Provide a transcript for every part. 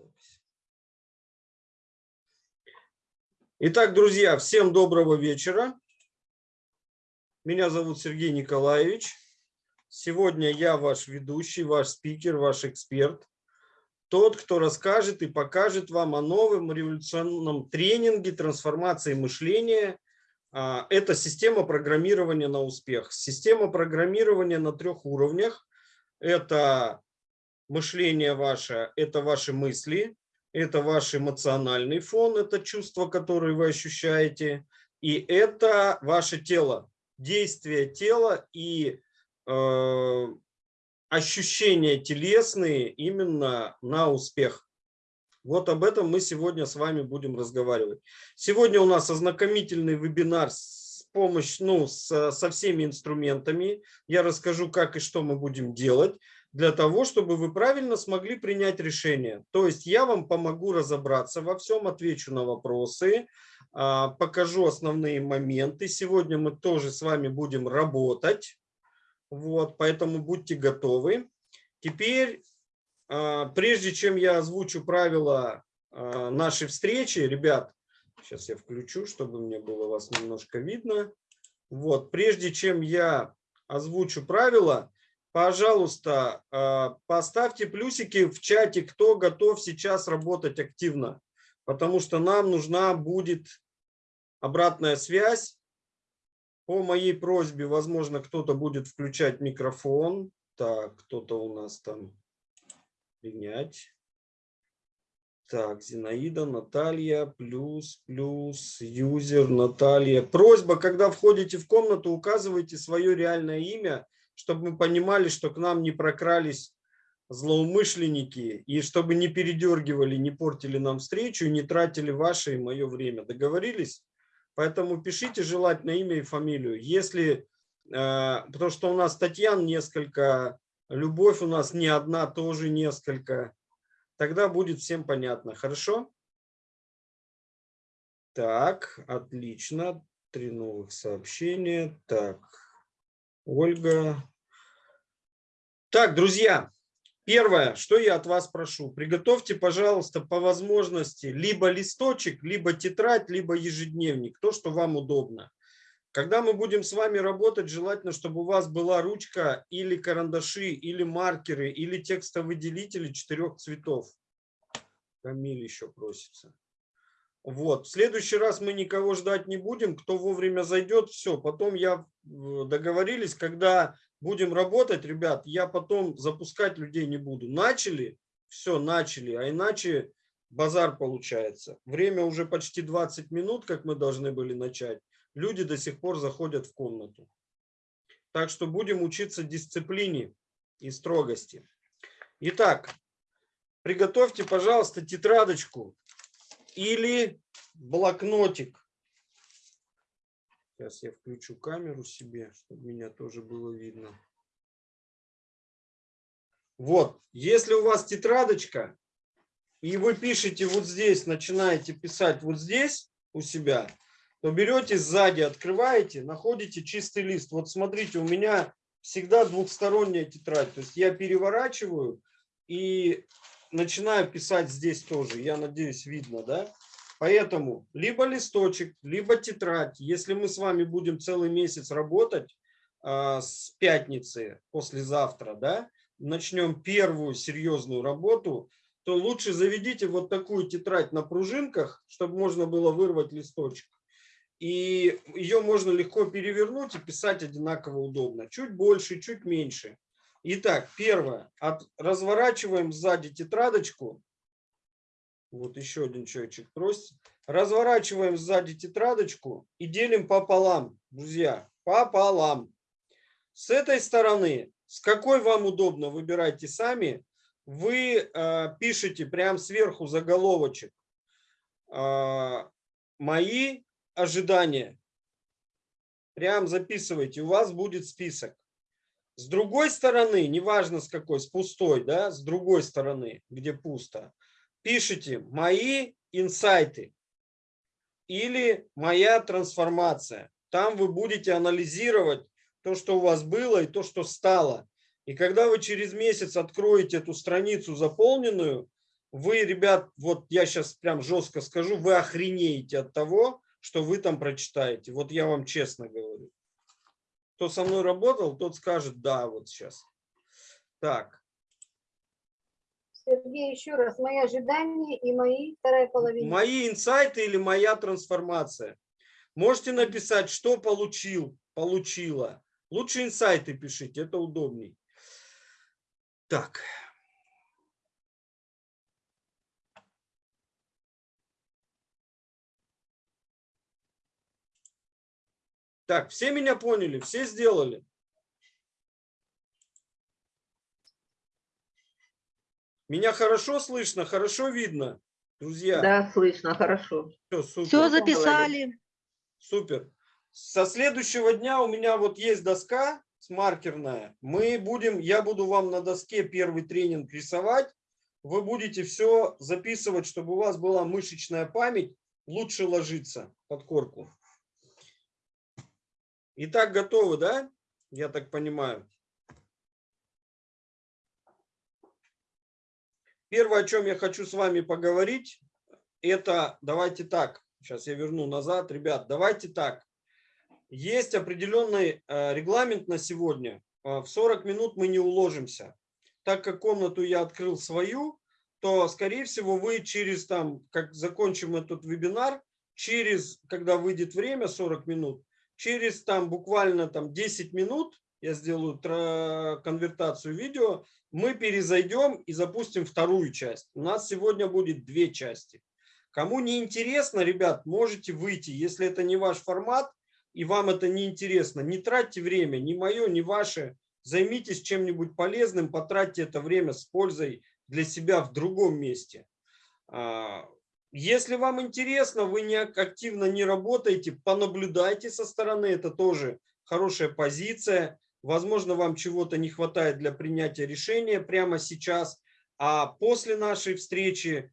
Запись. Итак, друзья, всем доброго вечера. Меня зовут Сергей Николаевич. Сегодня я ваш ведущий, ваш спикер, ваш эксперт. Тот, кто расскажет и покажет вам о новом революционном тренинге трансформации мышления. А, это система программирования на успех. Система программирования на трех уровнях. Это мышление ваше – это ваши мысли, это ваш эмоциональный фон, это чувства, которые вы ощущаете, и это ваше тело, действие тела и э, ощущения телесные именно на успех. Вот об этом мы сегодня с вами будем разговаривать. Сегодня у нас ознакомительный вебинар с помощью, ну, с, со всеми инструментами. Я расскажу, как и что мы будем делать для того, чтобы вы правильно смогли принять решение. То есть я вам помогу разобраться во всем, отвечу на вопросы, а, покажу основные моменты. Сегодня мы тоже с вами будем работать, вот, поэтому будьте готовы. Теперь, а, прежде чем я озвучу правила а, нашей встречи, ребят, сейчас я включу, чтобы мне было вас немножко видно. Вот, прежде чем я озвучу правила, пожалуйста, а, поставьте плюсики в чате, кто готов сейчас работать активно, потому что нам нужна будет обратная связь. По моей просьбе, возможно, кто-то будет включать микрофон. Так, кто-то у нас там принять. Так, Зинаида, Наталья, плюс, плюс, юзер, Наталья. Просьба, когда входите в комнату, указывайте свое реальное имя – чтобы мы понимали, что к нам не прокрались злоумышленники, и чтобы не передергивали, не портили нам встречу, не тратили ваше и мое время. Договорились? Поэтому пишите желательно имя и фамилию. Если, э, потому что у нас Татьян несколько, Любовь у нас не одна, тоже несколько. Тогда будет всем понятно. Хорошо? Так, отлично. Три новых сообщения. Так, Ольга, так, друзья, первое, что я от вас прошу, приготовьте, пожалуйста, по возможности либо листочек, либо тетрадь, либо ежедневник, то, что вам удобно. Когда мы будем с вами работать, желательно, чтобы у вас была ручка или карандаши, или маркеры, или текстовыделители четырех цветов. Камиль еще просится. Вот. В следующий раз мы никого ждать не будем. Кто вовремя зайдет, все. Потом я э, договорились, когда будем работать, ребят, я потом запускать людей не буду. Начали, все, начали, а иначе базар получается. Время уже почти 20 минут, как мы должны были начать. Люди до сих пор заходят в комнату. Так что будем учиться дисциплине и строгости. Итак, приготовьте, пожалуйста, тетрадочку или блокнотик. Сейчас я включу камеру себе, чтобы меня тоже было видно. Вот, если у вас тетрадочка, и вы пишете вот здесь, начинаете писать вот здесь у себя, то берете сзади, открываете, находите чистый лист. Вот смотрите, у меня всегда двухсторонняя тетрадь. То есть я переворачиваю и начинаю писать здесь тоже. Я надеюсь, видно, да? Поэтому либо листочек, либо тетрадь. Если мы с вами будем целый месяц работать а, с пятницы, послезавтра, да, начнем первую серьезную работу, то лучше заведите вот такую тетрадь на пружинках, чтобы можно было вырвать листочек. И ее можно легко перевернуть и писать одинаково удобно. Чуть больше, чуть меньше. Итак, первое. От, разворачиваем сзади тетрадочку вот еще один человечек просит. Разворачиваем сзади тетрадочку и делим пополам, друзья, пополам. С этой стороны, с какой вам удобно, выбирайте сами. Вы э, пишете прямо сверху заголовочек. Э, мои ожидания. Прям записывайте, у вас будет список. С другой стороны, неважно с какой, с пустой, да, с другой стороны, где пусто, пишите «Мои инсайты» или «Моя трансформация». Там вы будете анализировать то, что у вас было и то, что стало. И когда вы через месяц откроете эту страницу заполненную, вы, ребят, вот я сейчас прям жестко скажу, вы охренеете от того, что вы там прочитаете. Вот я вам честно говорю. Кто со мной работал, тот скажет да вот сейчас. Так. Сергей, еще раз, мои ожидания и мои вторая половина. Мои инсайты или моя трансформация. Можете написать, что получил, получила. Лучше инсайты пишите, это удобней. Так. Так, все меня поняли, все сделали. Меня хорошо слышно, хорошо видно, друзья? Да, слышно, хорошо. Все, супер. Все записали. Супер. Со следующего дня у меня вот есть доска маркерная. Мы будем, я буду вам на доске первый тренинг рисовать. Вы будете все записывать, чтобы у вас была мышечная память, лучше ложиться под корку. Итак, готовы, да? Я так понимаю. Первое, о чем я хочу с вами поговорить, это, давайте так, сейчас я верну назад, ребят, давайте так. Есть определенный э, регламент на сегодня. Э, в 40 минут мы не уложимся. Так как комнату я открыл свою, то, скорее всего, вы через, там, как закончим этот вебинар, через, когда выйдет время, 40 минут, через там буквально там 10 минут, я сделаю конвертацию видео, мы перезайдем и запустим вторую часть. У нас сегодня будет две части. Кому не интересно, ребят, можете выйти. Если это не ваш формат и вам это не интересно, не тратьте время, ни мое, ни ваше. Займитесь чем-нибудь полезным, потратьте это время с пользой для себя в другом месте. А, если вам интересно, вы не активно не работаете, понаблюдайте со стороны, это тоже хорошая позиция. Возможно, вам чего-то не хватает для принятия решения прямо сейчас, а после нашей встречи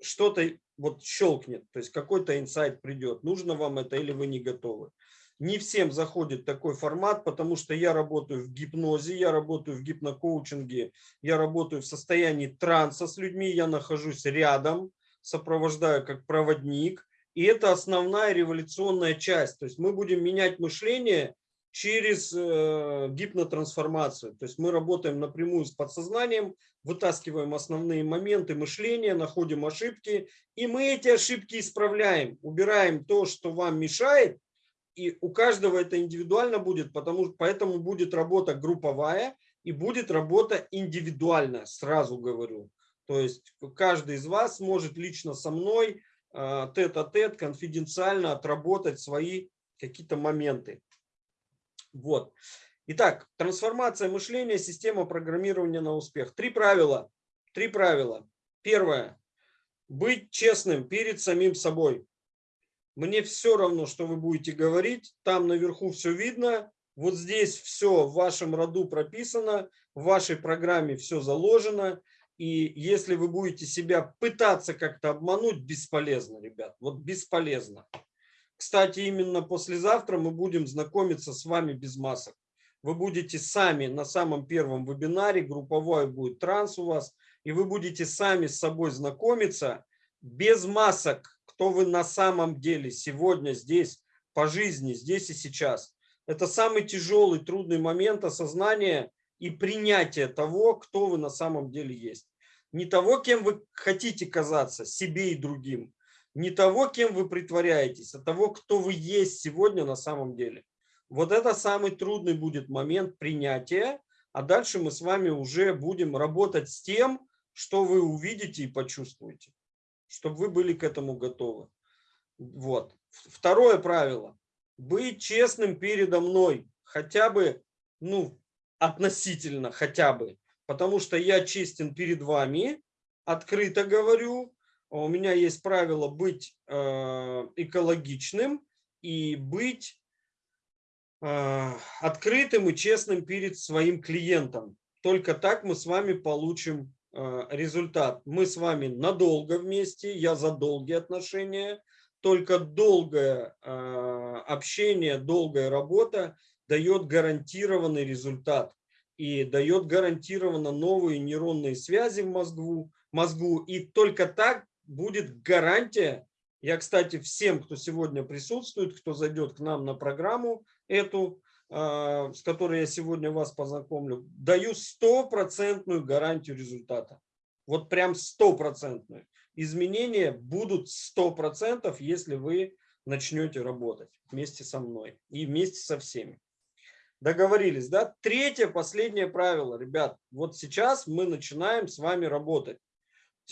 что-то вот щелкнет, то есть какой-то инсайт придет, нужно вам это или вы не готовы. Не всем заходит такой формат, потому что я работаю в гипнозе, я работаю в гипнокоучинге, я работаю в состоянии транса с людьми, я нахожусь рядом, сопровождаю как проводник. И это основная революционная часть. То есть мы будем менять мышление через э, гипнотрансформацию. То есть мы работаем напрямую с подсознанием, вытаскиваем основные моменты мышления, находим ошибки, и мы эти ошибки исправляем, убираем то, что вам мешает, и у каждого это индивидуально будет, потому, поэтому будет работа групповая и будет работа индивидуальная, сразу говорю. То есть каждый из вас может лично со мной а, тет-а-тет, -тет, конфиденциально отработать свои какие-то моменты. Вот. Итак, трансформация мышления, система программирования на успех. Три правила. Три правила. Первое. Быть честным перед самим собой. Мне все равно, что вы будете говорить. Там наверху все видно. Вот здесь все в вашем роду прописано. В вашей программе все заложено. И если вы будете себя пытаться как-то обмануть, бесполезно, ребят. Вот бесполезно. Кстати, именно послезавтра мы будем знакомиться с вами без масок. Вы будете сами на самом первом вебинаре, групповой будет транс у вас, и вы будете сами с собой знакомиться без масок, кто вы на самом деле сегодня здесь, по жизни, здесь и сейчас. Это самый тяжелый, трудный момент осознания и принятия того, кто вы на самом деле есть не того, кем вы хотите казаться, себе и другим, не того, кем вы притворяетесь, а того, кто вы есть сегодня на самом деле. Вот это самый трудный будет момент принятия, а дальше мы с вами уже будем работать с тем, что вы увидите и почувствуете, чтобы вы были к этому готовы. Вот. Второе правило. Быть честным передо мной, хотя бы, ну, относительно, хотя бы потому что я честен перед вами, открыто говорю. У меня есть правило быть э, экологичным и быть э, открытым и честным перед своим клиентом. Только так мы с вами получим э, результат. Мы с вами надолго вместе, я за долгие отношения. Только долгое общение, долгая работа дает гарантированный результат. и дает гарантированно новые нейронные связи в мозгу, мозгу. И только так будет гарантия. Я, кстати, всем, кто сегодня присутствует, кто зайдет к нам на программу эту, а, с которой я сегодня вас познакомлю, даю стопроцентную гарантию результата. Вот прям стопроцентную. Изменения будут сто процентов, если вы начнете работать вместе со мной и вместе со всеми. Договорились, да? Третье, последнее правило, ребят. Вот сейчас мы начинаем с вами работать.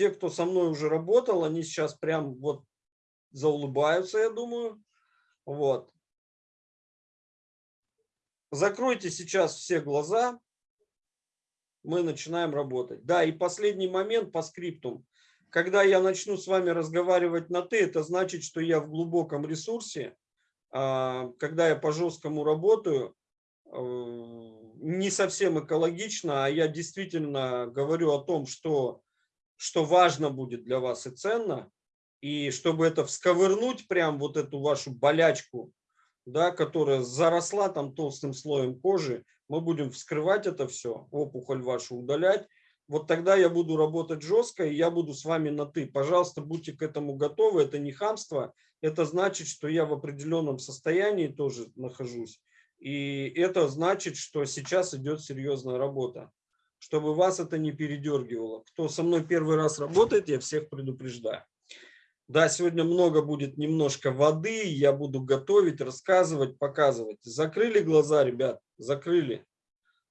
Те, кто со мной уже работал, они сейчас прям вот заулыбаются, я думаю. Вот. Закройте сейчас все глаза. Мы начинаем работать. Да, и последний момент по скриптум. Когда я начну с вами разговаривать на «ты», это значит, что я в глубоком ресурсе. А, когда я по жесткому работаю, э, не совсем экологично, а я действительно говорю о том, что, что важно будет для вас и ценно. И чтобы это всковырнуть, прям вот эту вашу болячку, да, которая заросла там толстым слоем кожи, мы будем вскрывать это все, опухоль вашу удалять, вот тогда я буду работать жестко, и я буду с вами на «ты». Пожалуйста, будьте к этому готовы, это не хамство, это значит, что я в определенном состоянии тоже нахожусь. И это значит, что сейчас идет серьезная работа, чтобы вас это не передергивало. Кто со мной первый раз работает, я всех предупреждаю. Да, сегодня много будет немножко воды, я буду готовить, рассказывать, показывать. Закрыли глаза, ребят, закрыли.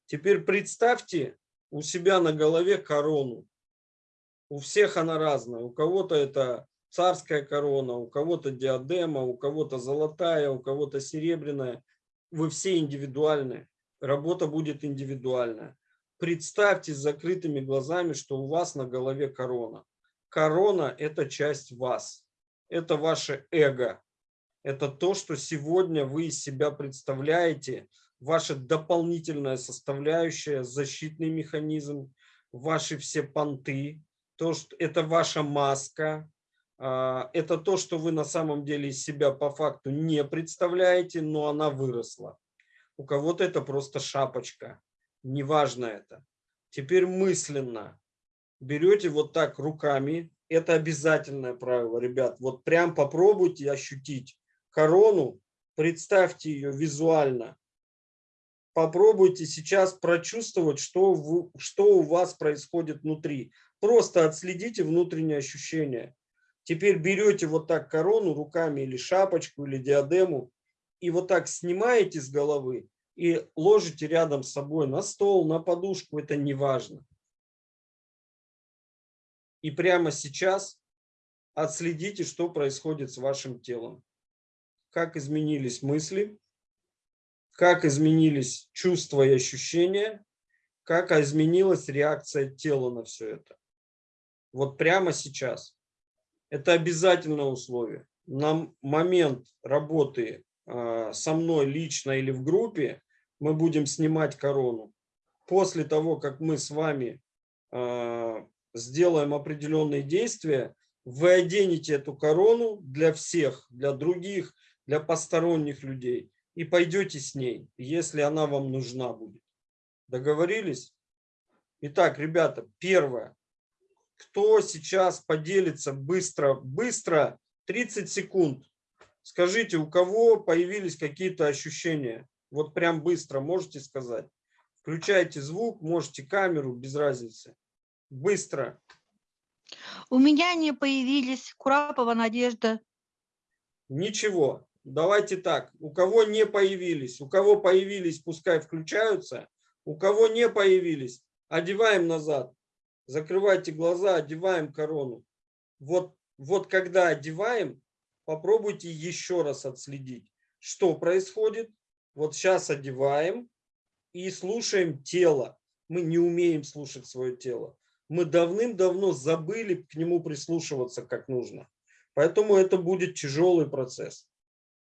Теперь представьте, у себя на голове корону. У всех она разная. У кого-то это царская корона, у кого-то диадема, у кого-то золотая, у кого-то серебряная. Вы все индивидуальны. Работа будет индивидуальная. Представьте с закрытыми глазами, что у вас на голове корона. Корона – это часть вас. Это ваше эго. Это то, что сегодня вы из себя представляете ваша дополнительная составляющая, защитный механизм, ваши все понты, то, что это ваша маска, а, это то, что вы на самом деле из себя по факту не представляете, но она выросла. У кого-то это просто шапочка, неважно это. Теперь мысленно берете вот так руками, это обязательное правило, ребят, вот прям попробуйте ощутить корону, представьте ее визуально, попробуйте сейчас прочувствовать, что, вы, что у вас происходит внутри. Просто отследите внутренние ощущения. Теперь берете вот так корону руками или шапочку, или диадему, и вот так снимаете с головы и ложите рядом с собой на стол, на подушку, это не важно. И прямо сейчас отследите, что происходит с вашим телом. Как изменились мысли, как изменились чувства и ощущения, как изменилась реакция тела на все это. Вот прямо сейчас. Это обязательное условие. На момент работы э, со мной лично или в группе мы будем снимать корону. После того, как мы с вами э, сделаем определенные действия, вы оденете эту корону для всех, для других, для посторонних людей и пойдете с ней, если она вам нужна будет. Договорились? Итак, ребята, первое. Кто сейчас поделится быстро, быстро, 30 секунд. Скажите, у кого появились какие-то ощущения? Вот прям быстро можете сказать. Включайте звук, можете камеру, без разницы. Быстро. У меня не появились Курапова Надежда. Ничего давайте так, у кого не появились, у кого появились, пускай включаются, у кого не появились, одеваем назад, закрывайте глаза, одеваем корону. Вот, вот когда одеваем, попробуйте еще раз отследить, что происходит. Вот сейчас одеваем и слушаем тело. Мы не умеем слушать свое тело. Мы давным-давно забыли к нему прислушиваться как нужно. Поэтому это будет тяжелый процесс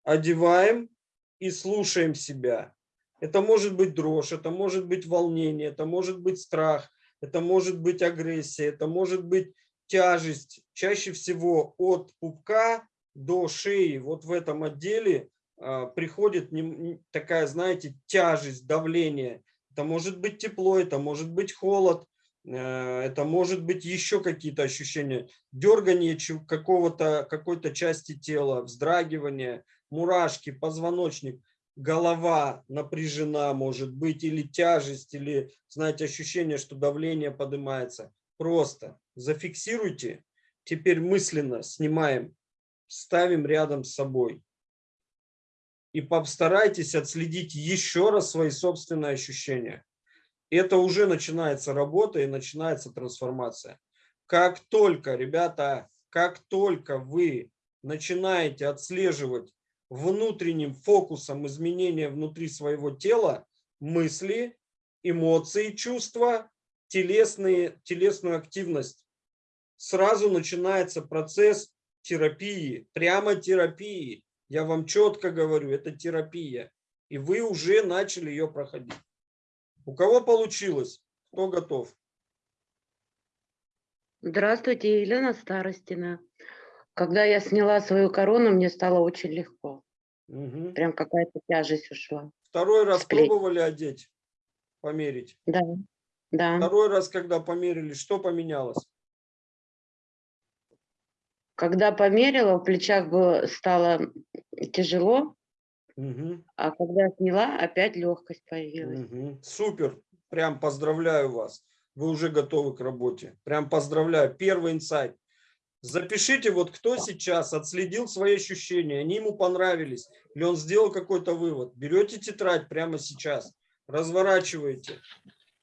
одеваем и слушаем себя. Это может быть дрожь, это может быть волнение, это может быть страх, это может быть агрессия, это может быть тяжесть. Чаще всего от пупка до шеи, вот в этом отделе приходит не, такая, знаете, тяжесть, давление. Это может быть тепло, это может быть холод, э, это может быть еще какие-то ощущения. Дергание какого-то, какой-то части тела, вздрагивание, мурашки, позвоночник, голова напряжена может быть, или тяжесть, или, знаете, ощущение, что давление поднимается. Просто зафиксируйте, теперь мысленно снимаем, ставим рядом с собой. И постарайтесь отследить еще раз свои собственные ощущения. Это уже начинается работа и начинается трансформация. Как только, ребята, как только вы начинаете отслеживать внутренним фокусом изменения внутри своего тела, мысли, эмоции, чувства, телесные, телесную активность, сразу начинается процесс терапии, прямо терапии. Я вам четко говорю, это терапия. И вы уже начали ее проходить. У кого получилось? Кто готов? Здравствуйте, Елена Старостина. Когда я сняла свою корону, мне стало очень легко. Мгм. Прям какая-то тяжесть ушла. Второй раз С плеч. пробовали одеть, померить. Да, да. Второй раз, когда померили, что поменялось? Когда померила, в плечах было, стало тяжело, Мгм. а когда сняла, опять легкость появилась. Мгм. Супер. Прям поздравляю вас. Вы уже готовы к работе. Прям поздравляю. Первый инсайт. Запишите, вот кто сейчас отследил свои ощущения, они ему понравились, или он сделал какой-то вывод. Берете тетрадь прямо сейчас, разворачиваете.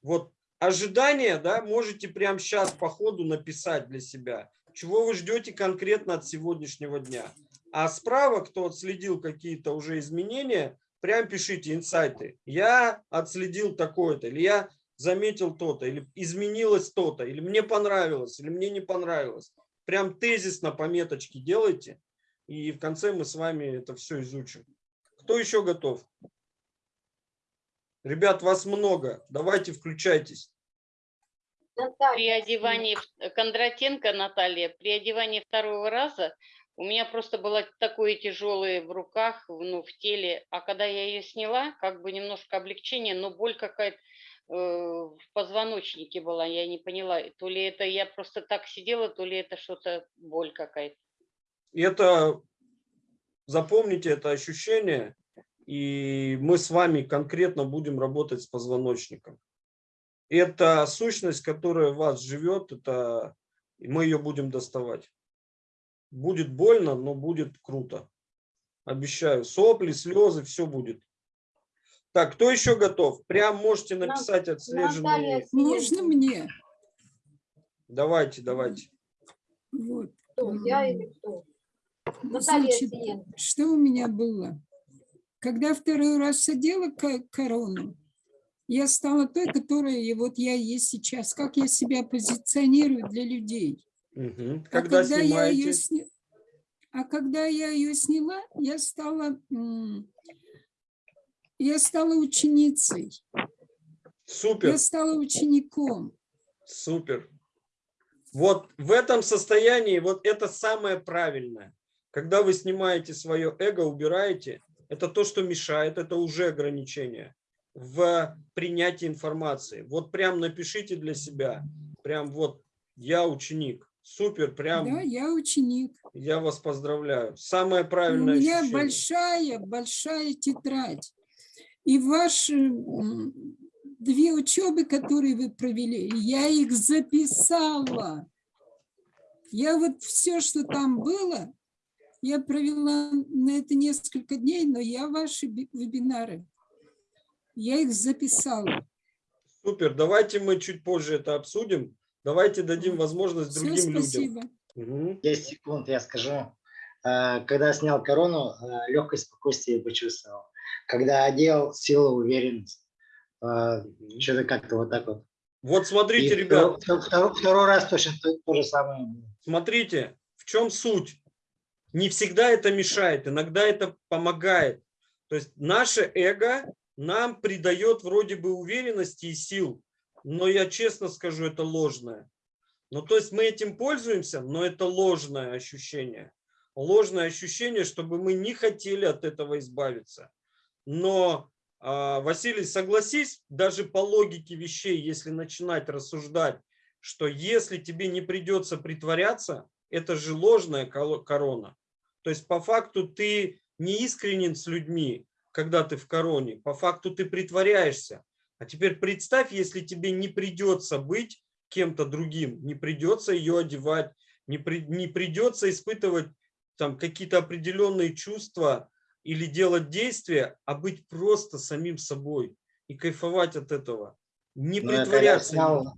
Вот ожидания, да, можете прямо сейчас по ходу написать для себя. Чего вы ждете конкретно от сегодняшнего дня. А справа, кто отследил какие-то уже изменения, прям пишите инсайты. Я отследил такое-то, или я заметил то-то, или изменилось то-то, или мне понравилось, или мне не понравилось. Прям тезисно пометочки делайте, и в конце мы с вами это все изучим. Кто еще готов? Ребят, вас много. Давайте включайтесь. При Наталья, одевании в- Кондратенко Наталья, при одевании второго раза у меня просто было такое тяжелое в руках, в- ну, в теле, а когда я ее сняла, как бы немножко облегчение, но боль какая-то э, в позвоночнике была, я не поняла, то ли это я просто так сидела, то ли это что-то боль какая-то. И это, запомните это ощущение, и мы с вами конкретно будем работать с позвоночником. Это сущность, которая в вас живет, это и мы ее будем доставать. Будет больно, но будет круто. Обещаю. Сопли, слезы, все будет. Так, кто еще готов? Прям можете написать отслеженные. Можно мне? Давайте, давайте. Вот. Кто, я или кто? Наталья Значит, Сиенко. что у меня было? Когда второй раз одела ко- корону, я стала той, которая и вот я есть сейчас. Как я себя позиционирую для людей. Мгм. А Когда я ее сня- А когда я ее сняла, я стала, я стала ученицей, Супер. я стала учеником. Супер. Вот в этом состоянии, вот это самое правильное. Когда вы снимаете свое эго, убираете, это то, что мешает, это уже ограничение в принятии информации. Вот прям напишите для себя, прям вот я ученик. Супер, прям Да, я ученик. я вас поздравляю. Самое У правильное меня ощущение. большая, большая тетрадь. И ваши две учебы, которые вы провели, я их записала. Я вот все, что там было, я провела на это несколько дней, но я ваши би- вебинары, я их записала. Супер, давайте мы чуть позже это обсудим. Давайте дадим возможность Все, другим людям. спасибо. Мгм. 10 секунд я скажу. Э, Когда снял корону, легкость, спокойствие почувствовал. Когда одел, сила, уверенность. Что-то как-то вот так вот. Вот смотрите, И ребят, второй, второй- второй раз точно то, то же самое. Смотрите, в чем суть. Не всегда это мешает, иногда это помогает. То есть наше эго нам придает вроде бы уверенности и сил, но я честно скажу, это ложное. Ну, то есть мы этим пользуемся, но это ложное ощущение. Ложное ощущение, чтобы мы не хотели от этого избавиться. Но а, Василий, согласись, даже по логике вещей, если начинать рассуждать, что если тебе не придется притворяться, это же ложная корона. То есть по факту ты не искренен с людьми, когда ты в короне, по факту ты притворяешься. А теперь представь, если тебе не придется быть кем-то другим, не придется ее одевать, не, при, не придется испытывать там какие-то определенные чувства или делать действия, а быть просто самим собой и кайфовать от этого. Не Ну, я когда притворяться. снял,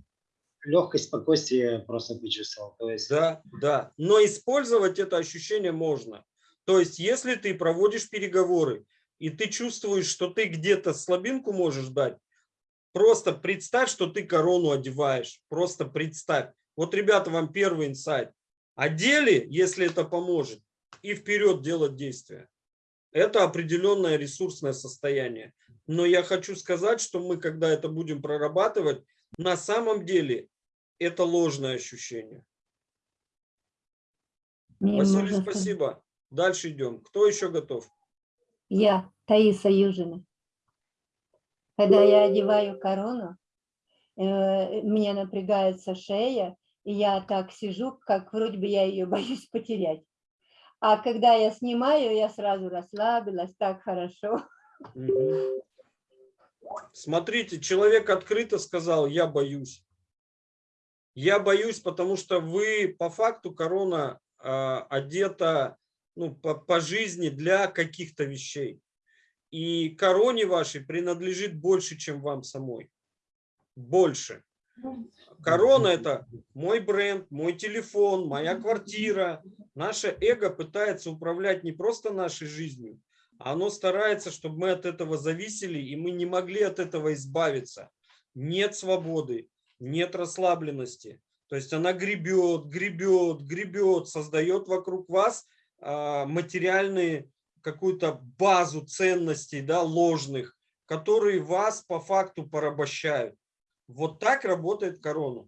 легкость, спокойствие просто почувствовал. То есть Да, да. Но использовать это ощущение можно. То есть, если ты проводишь переговоры, и ты чувствуешь, что ты где-то слабинку можешь дать, просто представь, что ты корону одеваешь. Просто представь. Вот, ребята, вам первый инсайт. Одели, если это поможет, и вперед делать действия. Это определенное ресурсное состояние. Но я хочу сказать, что мы, когда это будем прорабатывать, на самом деле это ложное ощущение. Василий, спасибо. Дальше идем. Кто еще готов? Я, Таиса Южина. Когда я одеваю корону, э, мне напрягается шея, и я так сижу, как вроде бы я ее боюсь потерять. А когда я снимаю, я сразу расслабилась, так хорошо. Смотрите, человек открыто сказал, я боюсь. Я боюсь, потому что вы по факту корона а, одета ну, по, по жизни для каких-то вещей. И короне вашей принадлежит больше, чем вам самой. Больше. Корона – это мой бренд, мой телефон, моя квартира. Наше эго пытается управлять не просто нашей жизнью, а оно старается, чтобы мы от этого зависели, и мы не могли от этого избавиться. Нет свободы, нет расслабленности. То есть она гребет, гребет, гребет, создает вокруг вас материальные какую-то базу ценностей да, ложных, которые вас по факту порабощают. Вот так работает корона.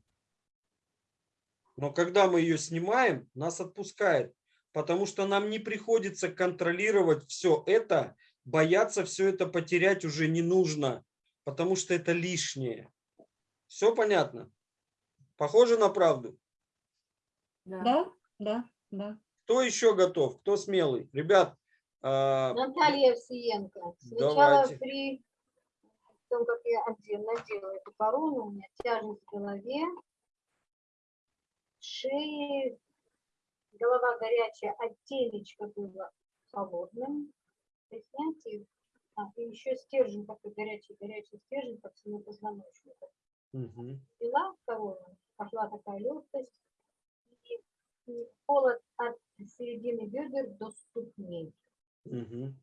Но когда мы ее снимаем, нас отпускает, потому что нам не приходится контролировать все это, бояться все это потерять уже не нужно, потому что это лишнее. Все понятно? Похоже на правду? Да, да, да. Кто еще готов? Кто смелый? Ребят, а, Наталья Овсиенко. Сначала Давайте. при том, как я одел- надела эту корону, у меня тяжесть в голове, шеи, голова горячая, а темечко было холодным. При снятии, а, и еще стержень такой горячий-горячий стержень по всему позвоночнику. мгм. Пила корону, пошла такая легкость, и холод от середины бедер до ступней. Мгм.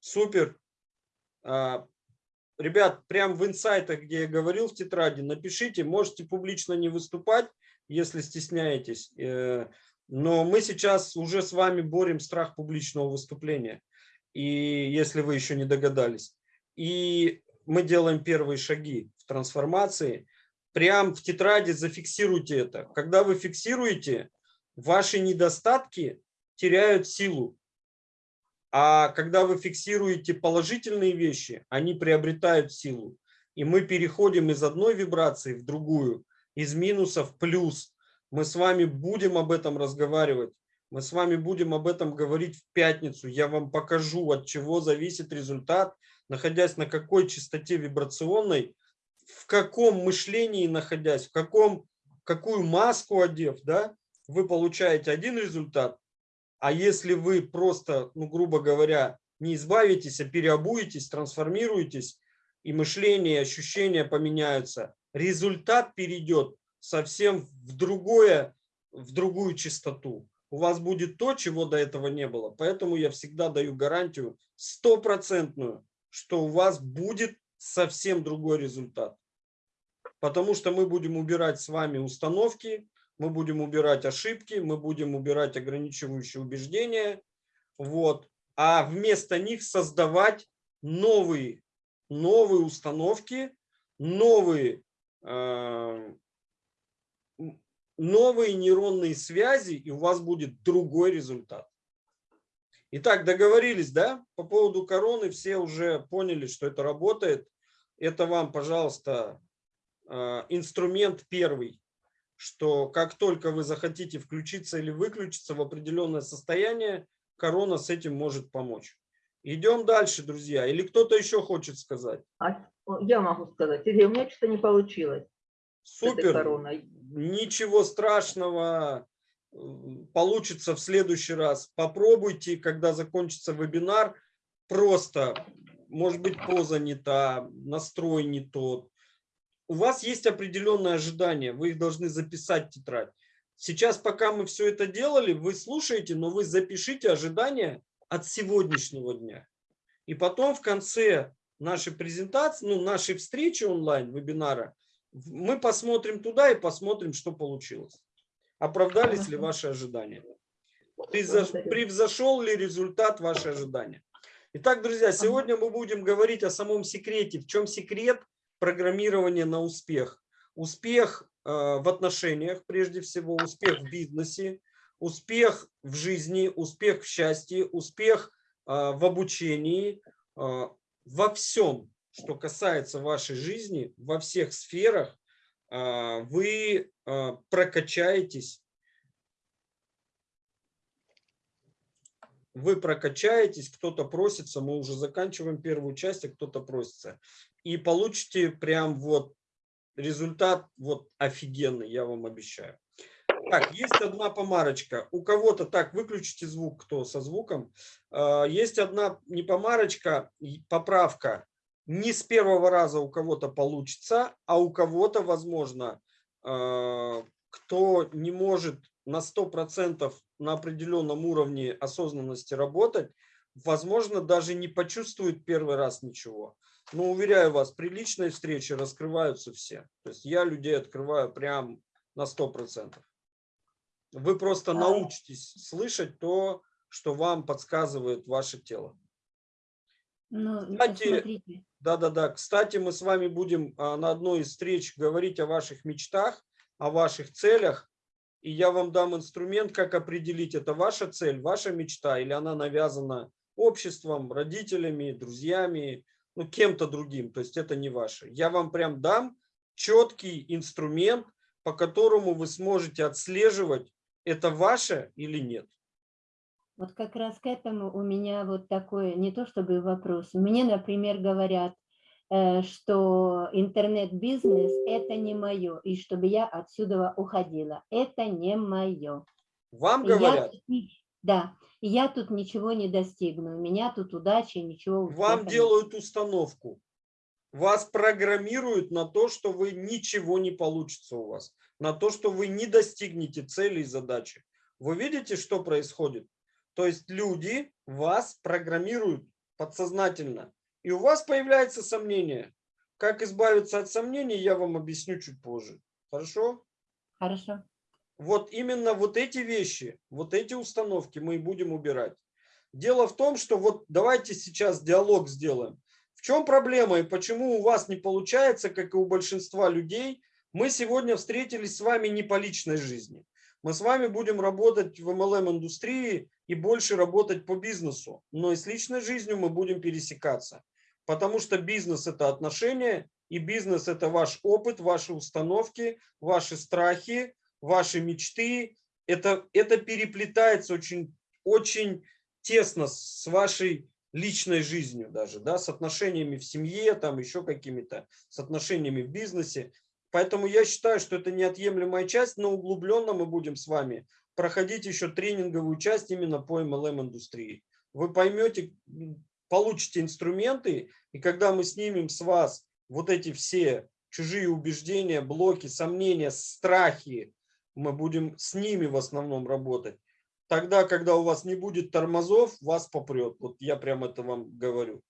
Супер. А, Ребят, прям в инсайтах, где я говорил в тетради, напишите, можете публично не выступать, если стесняетесь. э, Но мы сейчас уже с вами борем страх публичного выступления. И если вы еще не догадались. И мы делаем первые шаги в трансформации. Прям в тетради зафиксируйте это. Когда вы фиксируете, ваши недостатки теряют силу. А когда вы фиксируете положительные вещи, они приобретают силу. И мы переходим из одной вибрации в другую, из минуса в плюс. Мы с вами будем об этом разговаривать. Мы с вами будем об этом говорить в пятницу. Я вам покажу, от чего зависит результат, находясь на какой частоте вибрационной, в каком мышлении находясь, в каком, какую маску одев, да, вы получаете один результат, а если вы просто, ну, грубо говоря, не избавитесь, а переобуетесь, трансформируетесь, и мышление, и ощущения поменяются, результат перейдет совсем в, другое, в другую частоту. У вас будет то, чего до этого не было. Поэтому я всегда даю гарантию стопроцентную, что у вас будет совсем другой результат. Потому что мы будем убирать с вами установки, мы будем убирать ошибки, мы будем убирать ограничивающие убеждения, вот, а вместо них создавать новые, новые установки, новые, э, новые нейронные связи, и у вас будет другой результат. Итак, договорились, да? По поводу короны все уже поняли, что это работает. Это вам, пожалуйста, э, инструмент первый, что как только вы захотите включиться или выключиться в определенное состояние, корона с этим может помочь. Идем дальше, друзья. Или кто-то еще хочет сказать? А, я могу сказать, Сергей, у меня что-то не получилось Супер. Ничего страшного. Получится в следующий раз. Попробуйте, когда закончится вебинар, просто, может быть, поза не та, настрой не тот. У вас есть определенные ожидания, вы их должны записать в тетрадь. Сейчас, пока мы все это делали, вы слушаете, но вы запишите ожидания от сегодняшнего дня. И потом в конце нашей презентации, ну, нашей встречи онлайн, вебинара, мы посмотрим туда и посмотрим, что получилось. Оправдались ли ваши ожидания? Превзошел ли результат ваши ожидания? Итак, друзья, сегодня мы будем говорить о самом секрете. В чем секрет программирования на успех? Успех э, в отношениях, прежде всего, успех в бизнесе, успех в жизни, успех в счастье, успех э, в обучении, э, во всем, что касается вашей жизни, во всех сферах, вы прокачаетесь вы прокачаетесь, кто-то просится, мы уже заканчиваем первую часть, а кто-то просится. И получите прям вот результат вот офигенный, я вам обещаю. Так, есть одна помарочка. У кого-то, так, выключите звук, кто со звуком. А, Есть одна не помарочка, поправка. Не с первого раза у кого-то получится, а у кого-то, возможно, а, кто не может на 100% на определенном уровне осознанности работать, возможно, даже не почувствует первый раз ничего. Но уверяю вас, при личной встрече раскрываются все. То есть я людей открываю прям на 100%. Вы просто А- научитесь слышать то, что вам подсказывает ваше тело. Ну, Кстати, смотрите, Да-да-да. Кстати, мы с вами будем а, на одной из встреч говорить о ваших мечтах, о ваших целях. И я вам дам инструмент, как определить, это ваша цель, ваша мечта, или она навязана обществом, родителями, друзьями, ну, кем-то другим. То есть это не ваше. Я вам прям дам четкий инструмент, по которому вы сможете отслеживать, это ваше или нет. вот как раз к этому у меня вот такой, не то чтобы вопрос. Мне, например, говорят, э, что интернет-бизнес – это не мое, и чтобы я отсюда уходила. Это не мое. Вам я говорят, ни- да, я тут ничего не достигну. У меня тут удачи, ничего Вам делают установку. Вас программируют на то, что вы ничего не получится у вас. На то, что вы не достигнете цели и задачи. Вы видите, что происходит? То есть люди вас программируют подсознательно. И у вас появляется сомнение. Как избавиться от сомнений, я вам объясню чуть позже. Хорошо? Хорошо. Вот именно вот эти вещи, вот эти установки мы и будем убирать. Дело в том, что вот давайте сейчас диалог сделаем. В чем проблема и почему у вас не получается, как и у большинства людей? Мы сегодня встретились с вами не по личной жизни. Мы с вами будем работать в MLM-индустрии и больше работать по бизнесу. Но и с личной жизнью мы будем пересекаться. Потому что бизнес – это отношения, и бизнес – это ваш опыт, ваши установки, ваши страхи, ваши мечты. Это, это переплетается очень, очень тесно с вашей личной жизнью даже, да, с отношениями в семье, там еще какими-то, с отношениями в бизнесе. Поэтому я считаю, что это неотъемлемая часть, но углубленно мы будем с вами проходить еще тренинговую часть именно по MLM-индустрии. Вы поймете, получите инструменты, и когда мы снимем с вас вот эти все чужие убеждения, блоки, сомнения, страхи, мы будем с ними в основном работать. Тогда, когда у вас не будет тормозов, вас попрет. Вот я прям это вам говорю.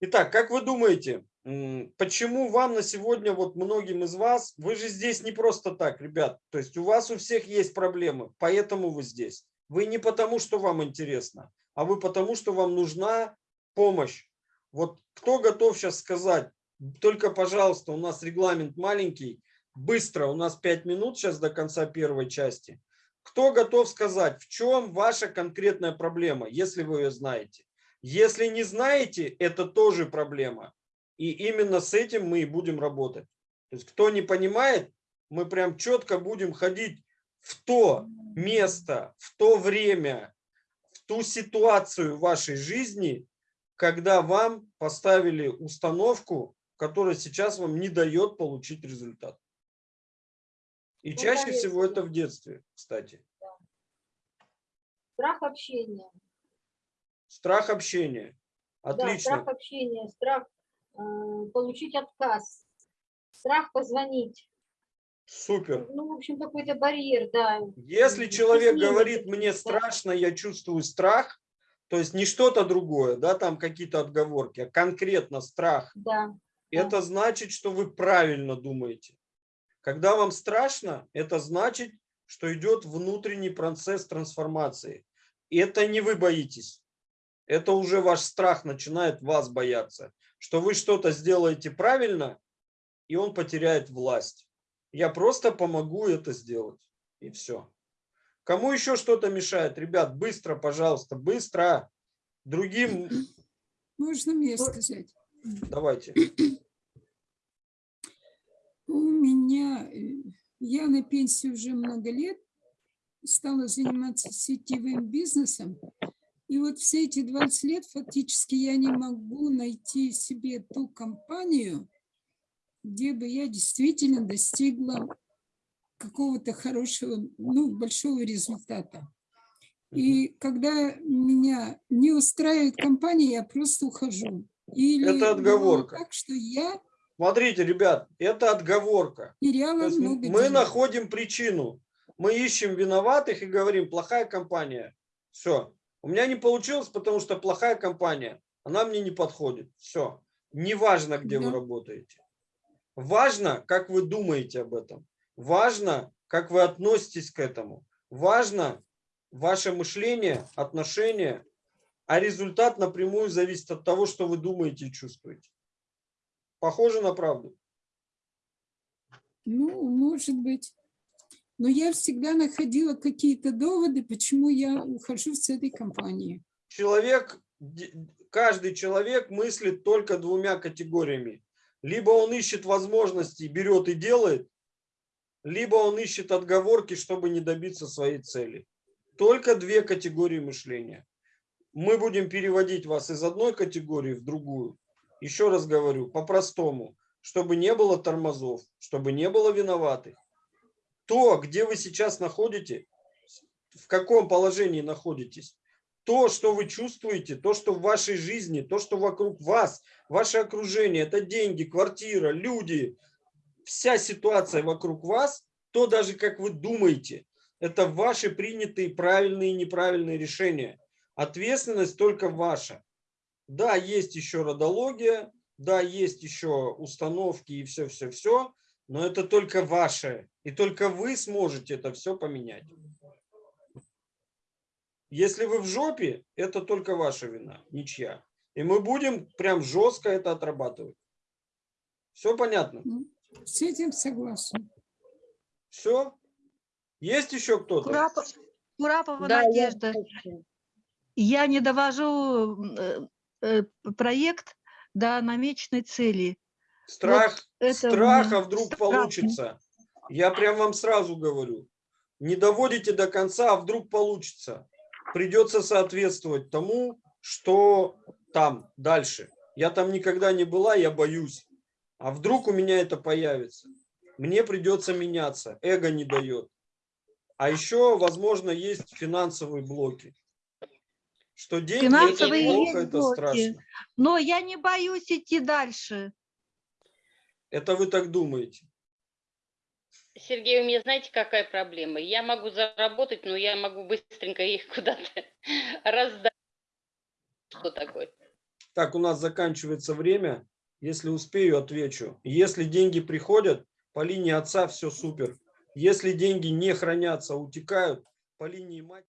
Итак, как вы думаете, почему вам на сегодня, вот многим из вас, вы же здесь не просто так, ребят, то есть у вас у всех есть проблемы, поэтому вы здесь. Вы не потому, что вам интересно, а вы потому, что вам нужна помощь. Вот кто готов сейчас сказать, только, пожалуйста, у нас регламент маленький, быстро, у нас 5 минут сейчас до конца первой части. Кто готов сказать, в чем ваша конкретная проблема, если вы ее знаете? Если не знаете, это тоже проблема. И именно с этим мы и будем работать. То есть кто не понимает, мы прям четко будем ходить в то место, в то время, в ту ситуацию вашей жизни, когда вам поставили установку, которая сейчас вам не дает получить результат. И Ну, чаще всего это в детстве, кстати. Страх общения. Страх общения. Да, Отлично. страх общения, страх э, получить отказ, страх позвонить. Супер. Ну, в общем, какой-то барьер, да. Если человек говорит, мне да. страшно, я чувствую страх, то есть не что-то другое, да, там какие-то отговорки, а конкретно страх, Да, это значит, что вы правильно думаете. Когда вам страшно, это значит, что идет внутренний процесс трансформации. И это не вы боитесь. Это уже ваш страх начинает вас бояться, что вы что-то сделаете правильно, и он потеряет власть. Я просто помогу это сделать. И все. Кому еще что-то мешает? Ребят, быстро, пожалуйста, быстро. Другим Можно мне сказать? давайте. Меня, э, я на пенсии уже много лет, стала заниматься сетевым бизнесом. И вот все эти 20 лет фактически я не могу найти себе ту компанию, где бы я действительно достигла какого-то хорошего, ну, большого результата. И когда меня не устраивает компания, я просто ухожу. Или Это отговорка. Так что я Смотрите, ребят, это отговорка. мы находим причину. Мы ищем виноватых и говорим, плохая компания. Все. У меня не получилось, потому что плохая компания. Она мне не подходит. Все. Неважно, где вы Да. работаете. Важно, как вы думаете об этом. Важно, как вы относитесь к этому. Важно ваше мышление, отношение. А результат напрямую зависит от того, что вы думаете и чувствуете. Похоже на правду. Ну, может быть. Но я всегда находила какие-то доводы, почему я ухожу с этой компании. человек, каждый человек мыслит только двумя категориями. Либо он ищет возможности, берет и делает, либо он ищет отговорки, чтобы не добиться своей цели. Только две категории мышления. Мы будем переводить вас из одной категории в другую. Еще раз говорю, по-простому, чтобы не было тормозов, чтобы не было виноватых. То, где вы сейчас находите, в каком положении находитесь, то, что вы чувствуете, то, что в вашей жизни, то, что вокруг вас, ваше окружение, это деньги, квартира, люди, вся ситуация вокруг вас, то даже как вы думаете, это ваши принятые правильные и неправильные решения. Ответственность только ваша. Да, есть еще родология, да, есть еще установки и все-все-все, но это только ваше. И только вы сможете это все поменять. Если вы в жопе, это только ваша вина, ничья. И мы будем прям жестко это отрабатывать. Все понятно? С этим согласна. Все? Есть еще кто-то? Курапа- Курапова Да, я Надежда. хочу. Я не довожу э, проект до намеченной цели. Страх, у страха вдруг страх. получится. Я прям вам сразу говорю. Не доводите до конца, а вдруг получится. Придется соответствовать тому, что там дальше. Я там никогда не была, я боюсь. А вдруг у меня это появится? Мне придется меняться. Эго не дает. А еще, возможно, есть финансовые блоки. Что деньги Финансовые это плохо, это страшно. Но я не боюсь идти дальше. Это вы так думаете. Сергей, у меня знаете, какая проблема? Я могу заработать, но я могу быстренько их куда-то раздать. Что такое? Так, у нас заканчивается время. Если успею, отвечу. Если деньги приходят, по линии отца все супер. Если деньги не хранятся, утекают, по линии мать.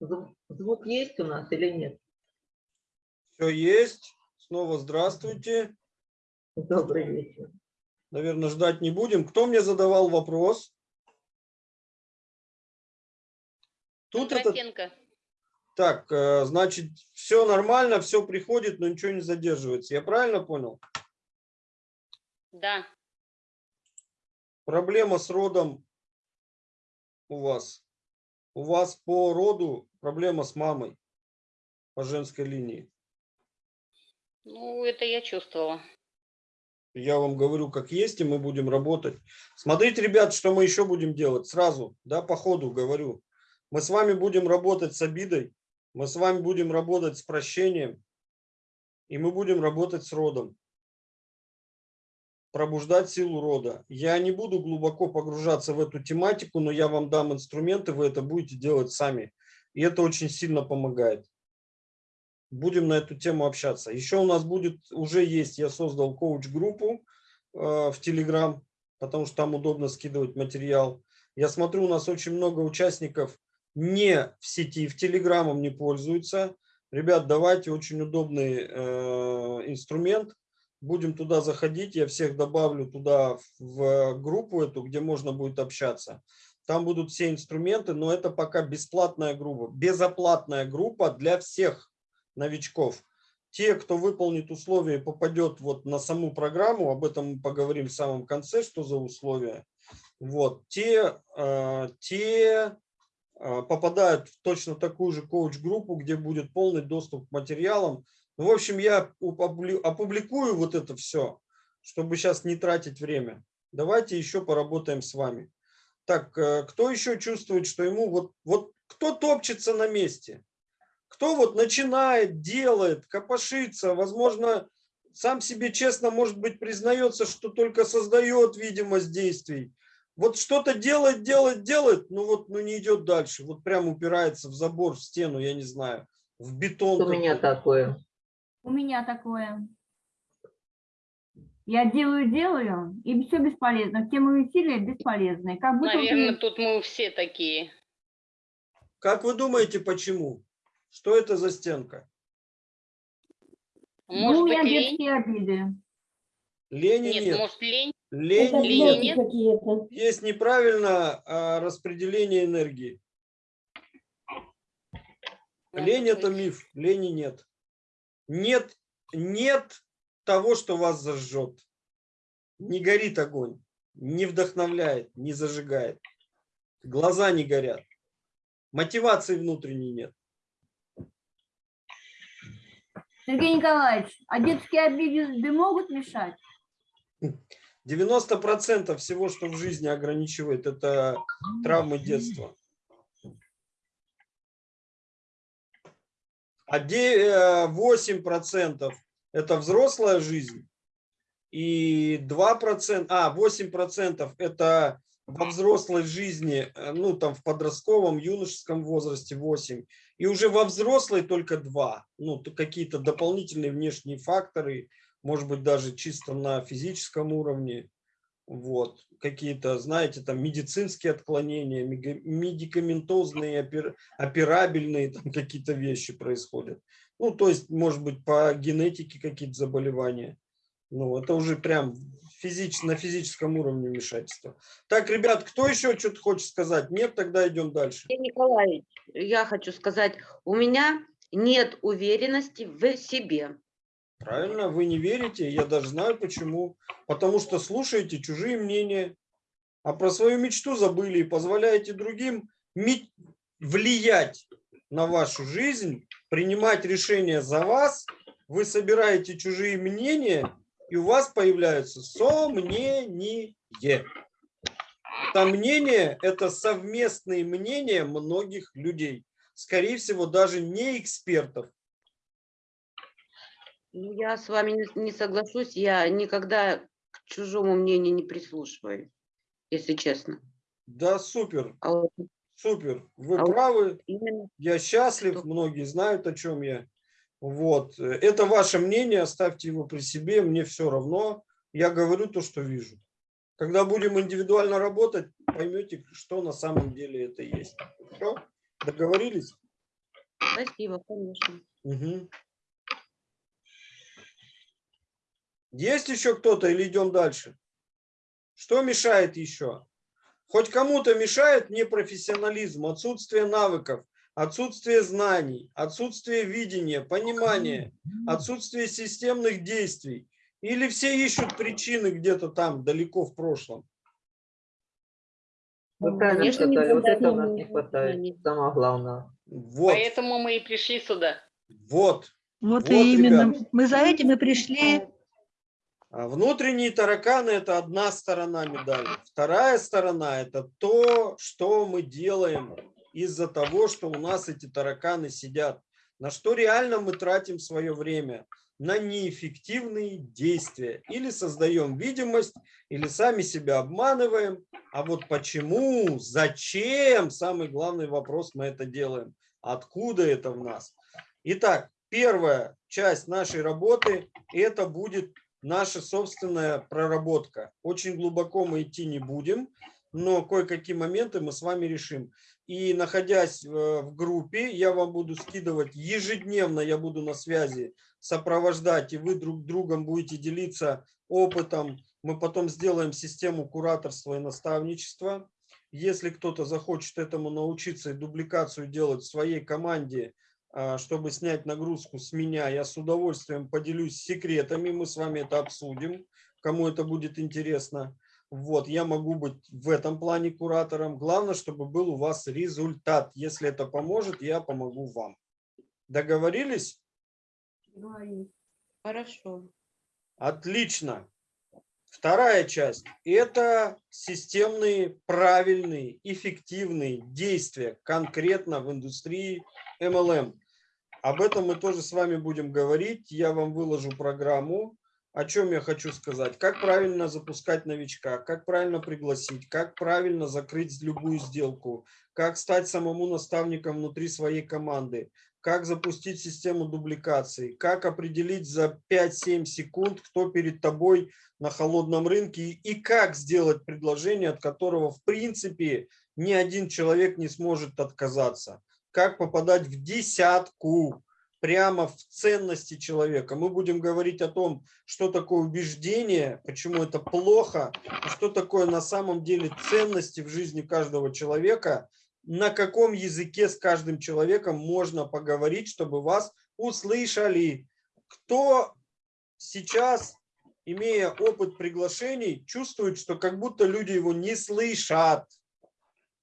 Звук, есть у нас или нет? Все есть. Снова здравствуйте. Добрый вечер. Наверное, ждать не будем. Кто мне задавал вопрос? Тут это... Кондратенко. Так, э, значит, все нормально, все приходит, но ничего не задерживается. Я правильно понял? Да. Проблема с родом у вас. У вас по роду проблема с мамой по женской линии. Ну, это я чувствовала. Я вам говорю, как есть, и мы будем работать. Смотрите, ребят, что мы еще будем делать сразу, да, по ходу говорю. Мы с вами будем работать с обидой, мы с вами будем работать с прощением, и мы будем работать с родом. Пробуждать силу рода. Я не буду глубоко погружаться в эту тематику, но я вам дам инструменты, вы это будете делать сами. И это очень сильно помогает. Будем на эту тему общаться. Еще у нас будет, уже есть, я создал коуч-группу э, в Telegram, потому что там удобно скидывать материал. Я смотрю, у нас очень много участников не в сети, в Телеграмом не пользуются. Ребят, давайте очень удобный э, инструмент. Будем туда заходить, я всех добавлю туда в группу эту, где можно будет общаться. Там будут все инструменты, но это пока бесплатная группа, безоплатная группа для всех новичков. Те, кто выполнит условия и попадет вот на саму программу, об этом мы поговорим в самом конце, что за условия. Вот, те, э, те э, попадают в точно такую же коуч-группу, где будет полный доступ к материалам. Ну, в общем, я опубли- опубликую вот это все, чтобы сейчас не тратить время. Давайте еще поработаем с вами. Так, э, кто еще чувствует, что ему вот, вот кто топчется на месте? Кто вот начинает, делает, копошится, возможно, сам себе честно, может быть, признается, что только создает видимость действий. Вот что-то делает, делает, делает, но вот ну, не идет дальше. Вот прям упирается в забор, в стену, я не знаю, в бетон. У меня такое. У меня такое. Я делаю, делаю, и все бесполезно. Все мои усилия бесполезны. Как будто вот Наверное, я- тут мы все такие. Как вы думаете, почему? Что это за стенка? ну, Может у быть, меня лень? детские обиды. Лени Нет, нет. может, лень? Лень Это блоки нет? Есть неправильное а, распределение энергии. Лень это миф, лени нет. Нет, нет того, что вас зажжет. Не горит огонь, не вдохновляет, не зажигает. Глаза не горят. Мотивации внутренней нет. Сергей Николаевич, а детские обиды могут мешать? 90% всего, что в жизни ограничивает, это травмы детства. А де- э, 8% это взрослая жизнь. И 2%, а, 8% это во взрослой жизни, э, ну, там в подростковом, юношеском возрасте 8. И уже во взрослой только 2. Ну, то какие-то дополнительные внешние факторы, может быть, даже чисто на физическом уровне. Вот. Какие-то, знаете, там медицинские отклонения, медикаментозные, опер- операбельные там какие-то вещи происходят. Ну, то есть, может быть, по генетике какие-то заболевания. Ну, это уже прям физич, на физическом уровне вмешательство. Так, ребят, кто еще что-то хочет сказать? Нет, тогда идем дальше. Николаевич, я хочу сказать, у меня нет уверенности в себе. Правильно, вы не верите, я даже знаю почему. Потому что слушаете чужие мнения, а про свою мечту забыли и позволяете другим влиять на вашу жизнь, принимать решения за вас. Вы собираете чужие мнения, и у вас появляются сомнения. Сомнения – это совместные мнения многих людей. Скорее всего, даже не экспертов. Ну, Я с вами не- соглашусь, я никогда к чужому мнению не прислушиваюсь, если честно. Да, супер. А вот Супер, вы А вот- правы, именно я счастлив, Что? многие знают, о чем я. Вот, это ваше мнение, оставьте его при себе, мне все равно, я говорю то, что вижу. Когда будем индивидуально работать, поймете, что на самом деле это есть. Все, договорились? Спасибо, конечно. Мгм. Есть еще кто-то или идем дальше? Что мешает еще? Хоть кому-то мешает непрофессионализм, отсутствие навыков, отсутствие знаний, отсутствие видения, понимания, отсутствие системных действий. Или все ищут причины где-то там, далеко в прошлом. Вы правильно Конечно, не сказали, вот это у нас не хватает, самое главное. Вот, Поэтому мы и пришли сюда. вот. Вот, Вот, и именно ребят. мы за этим и пришли. А Внутренние тараканы – это одна сторона медали. Вторая сторона – это то, что мы делаем из-за того, что у нас эти тараканы сидят. На что реально мы тратим свое время? На неэффективные действия. Или создаем видимость, или сами себя обманываем. А вот почему, зачем, самый главный вопрос мы это делаем. Откуда это в нас? Итак, первая часть нашей работы – это будет наша собственная проработка. Очень глубоко мы идти не будем, но кое-какие моменты мы с вами решим. И находясь э, в группе, я вам буду скидывать ежедневно, я буду на связи сопровождать, и вы друг другом будете делиться опытом. Мы потом сделаем систему кураторства и наставничества. Если кто-то захочет этому научиться и дубликацию делать в своей команде, чтобы снять нагрузку с меня, я с удовольствием поделюсь секретами, мы с вами это обсудим, кому это будет интересно. Вот, я могу быть в этом плане куратором. Главное, чтобы был у вас результат. Если это поможет, я помогу вам. Договорились? Хорошо. Отлично. Вторая часть – это системные, правильные, эффективные действия конкретно в индустрии MLM. Об этом мы тоже с вами будем говорить. Я вам выложу программу. О чем я хочу сказать? Как правильно запускать новичка, как правильно пригласить, как правильно закрыть любую сделку, как стать самому наставником внутри своей команды, как запустить систему дубликации, как определить за 5-7 секунд, кто перед тобой на холодном рынке и как сделать предложение, от которого в принципе ни один человек не сможет отказаться. Как попадать в десятку прямо в ценности человека. Мы будем говорить о том, что такое убеждение, почему это плохо, что такое на самом деле ценности в жизни каждого человека, на каком языке с каждым человеком можно поговорить, чтобы вас услышали. Кто сейчас, имея опыт приглашений, чувствует, что как будто люди его не слышат?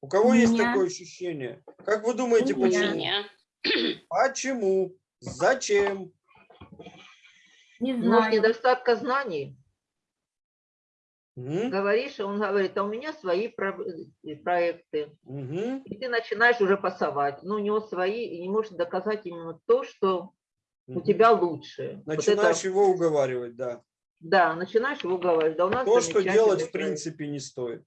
У кого есть Меня. такое ощущение? Как вы думаете, У почему? Меня. Почему? Зачем? Не Может, знаю. недостатка знаний. Мгм, Говоришь, и он говорит, а у меня свои про- э, проекты. мгм. И ты начинаешь уже пасовать. Но у него свои, и не можешь доказать именно то, что у Мгм. тебя лучше. Вот Начинаешь это- его уговаривать, да. да, начинаешь его говорить. Да, у нас То, что делать в принципе не стоит.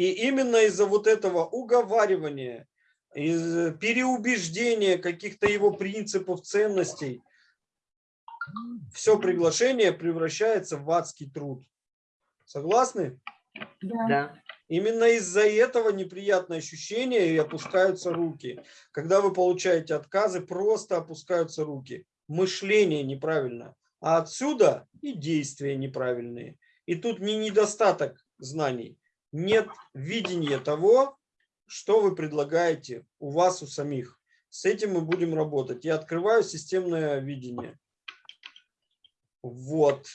И именно из-за вот этого уговаривания, из переубеждения каких-то его принципов, ценностей, все приглашение превращается в адский труд. Согласны? Да. Да. Именно из-за этого неприятное ощущение и опускаются руки. Когда вы получаете отказы, просто опускаются руки. Мышление неправильно. А отсюда и действия неправильные. И тут не недостаток знаний. Нет видения того, что вы предлагаете у вас, у самих. С этим мы будем работать. Я открываю системное видение. Вот.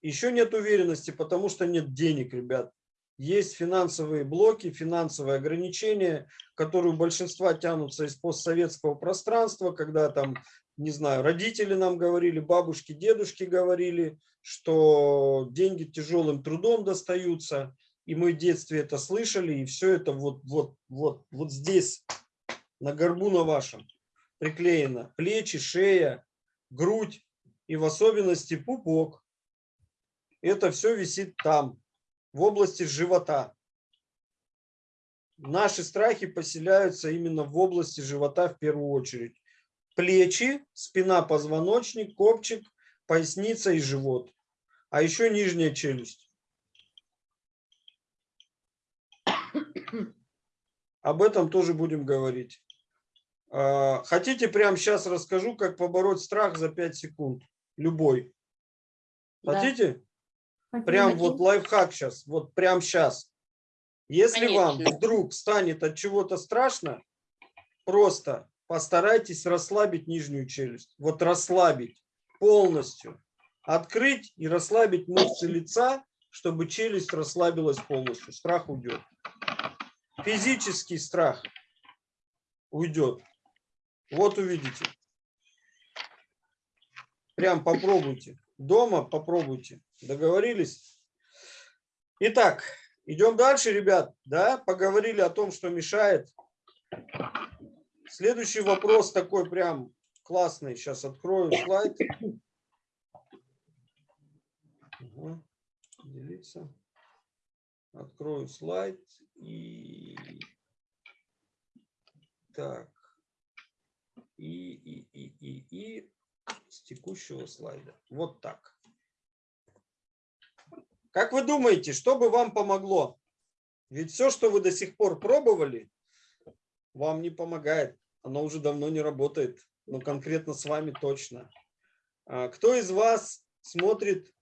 Еще нет уверенности, потому что нет денег, ребят. Есть финансовые блоки, финансовые ограничения, которые у большинства тянутся из постсоветского пространства, когда там, не знаю, родители нам говорили, бабушки, дедушки говорили, что деньги тяжелым трудом достаются, и мы в детстве это слышали, и все это вот, вот, вот, вот здесь, на горбу на вашем, приклеено. Плечи, шея, грудь и в особенности пупок. Это все висит там, в области живота. Наши страхи поселяются именно в области живота в первую очередь. Плечи, спина, позвоночник, копчик, поясница и живот. А еще нижняя челюсть. Об этом тоже будем говорить. А, Хотите, прямо сейчас расскажу, как побороть страх за 5 секунд? Любой. Да. Хотите? Прям вот лайфхак сейчас, вот прям сейчас. Если вам Конечно. вдруг станет от чего-то страшно, просто постарайтесь расслабить нижнюю челюсть. Вот расслабить полностью. Открыть и расслабить мышцы лица, чтобы челюсть расслабилась полностью. Страх уйдет. Физический страх уйдет. Вот увидите. Прям попробуйте. Дома попробуйте. Договорились? Итак, идем дальше, ребят. Да, поговорили о том, что мешает. Следующий вопрос такой прям классный. Сейчас открою слайд. Ага. Делиться. Открою слайд и так и и и и и с текущего слайда. Вот так. Как вы думаете, что бы вам помогло? Ведь все, что вы до сих пор пробовали, вам не помогает. Оно уже давно не работает. Но конкретно с вами точно. А Кто из вас смотрит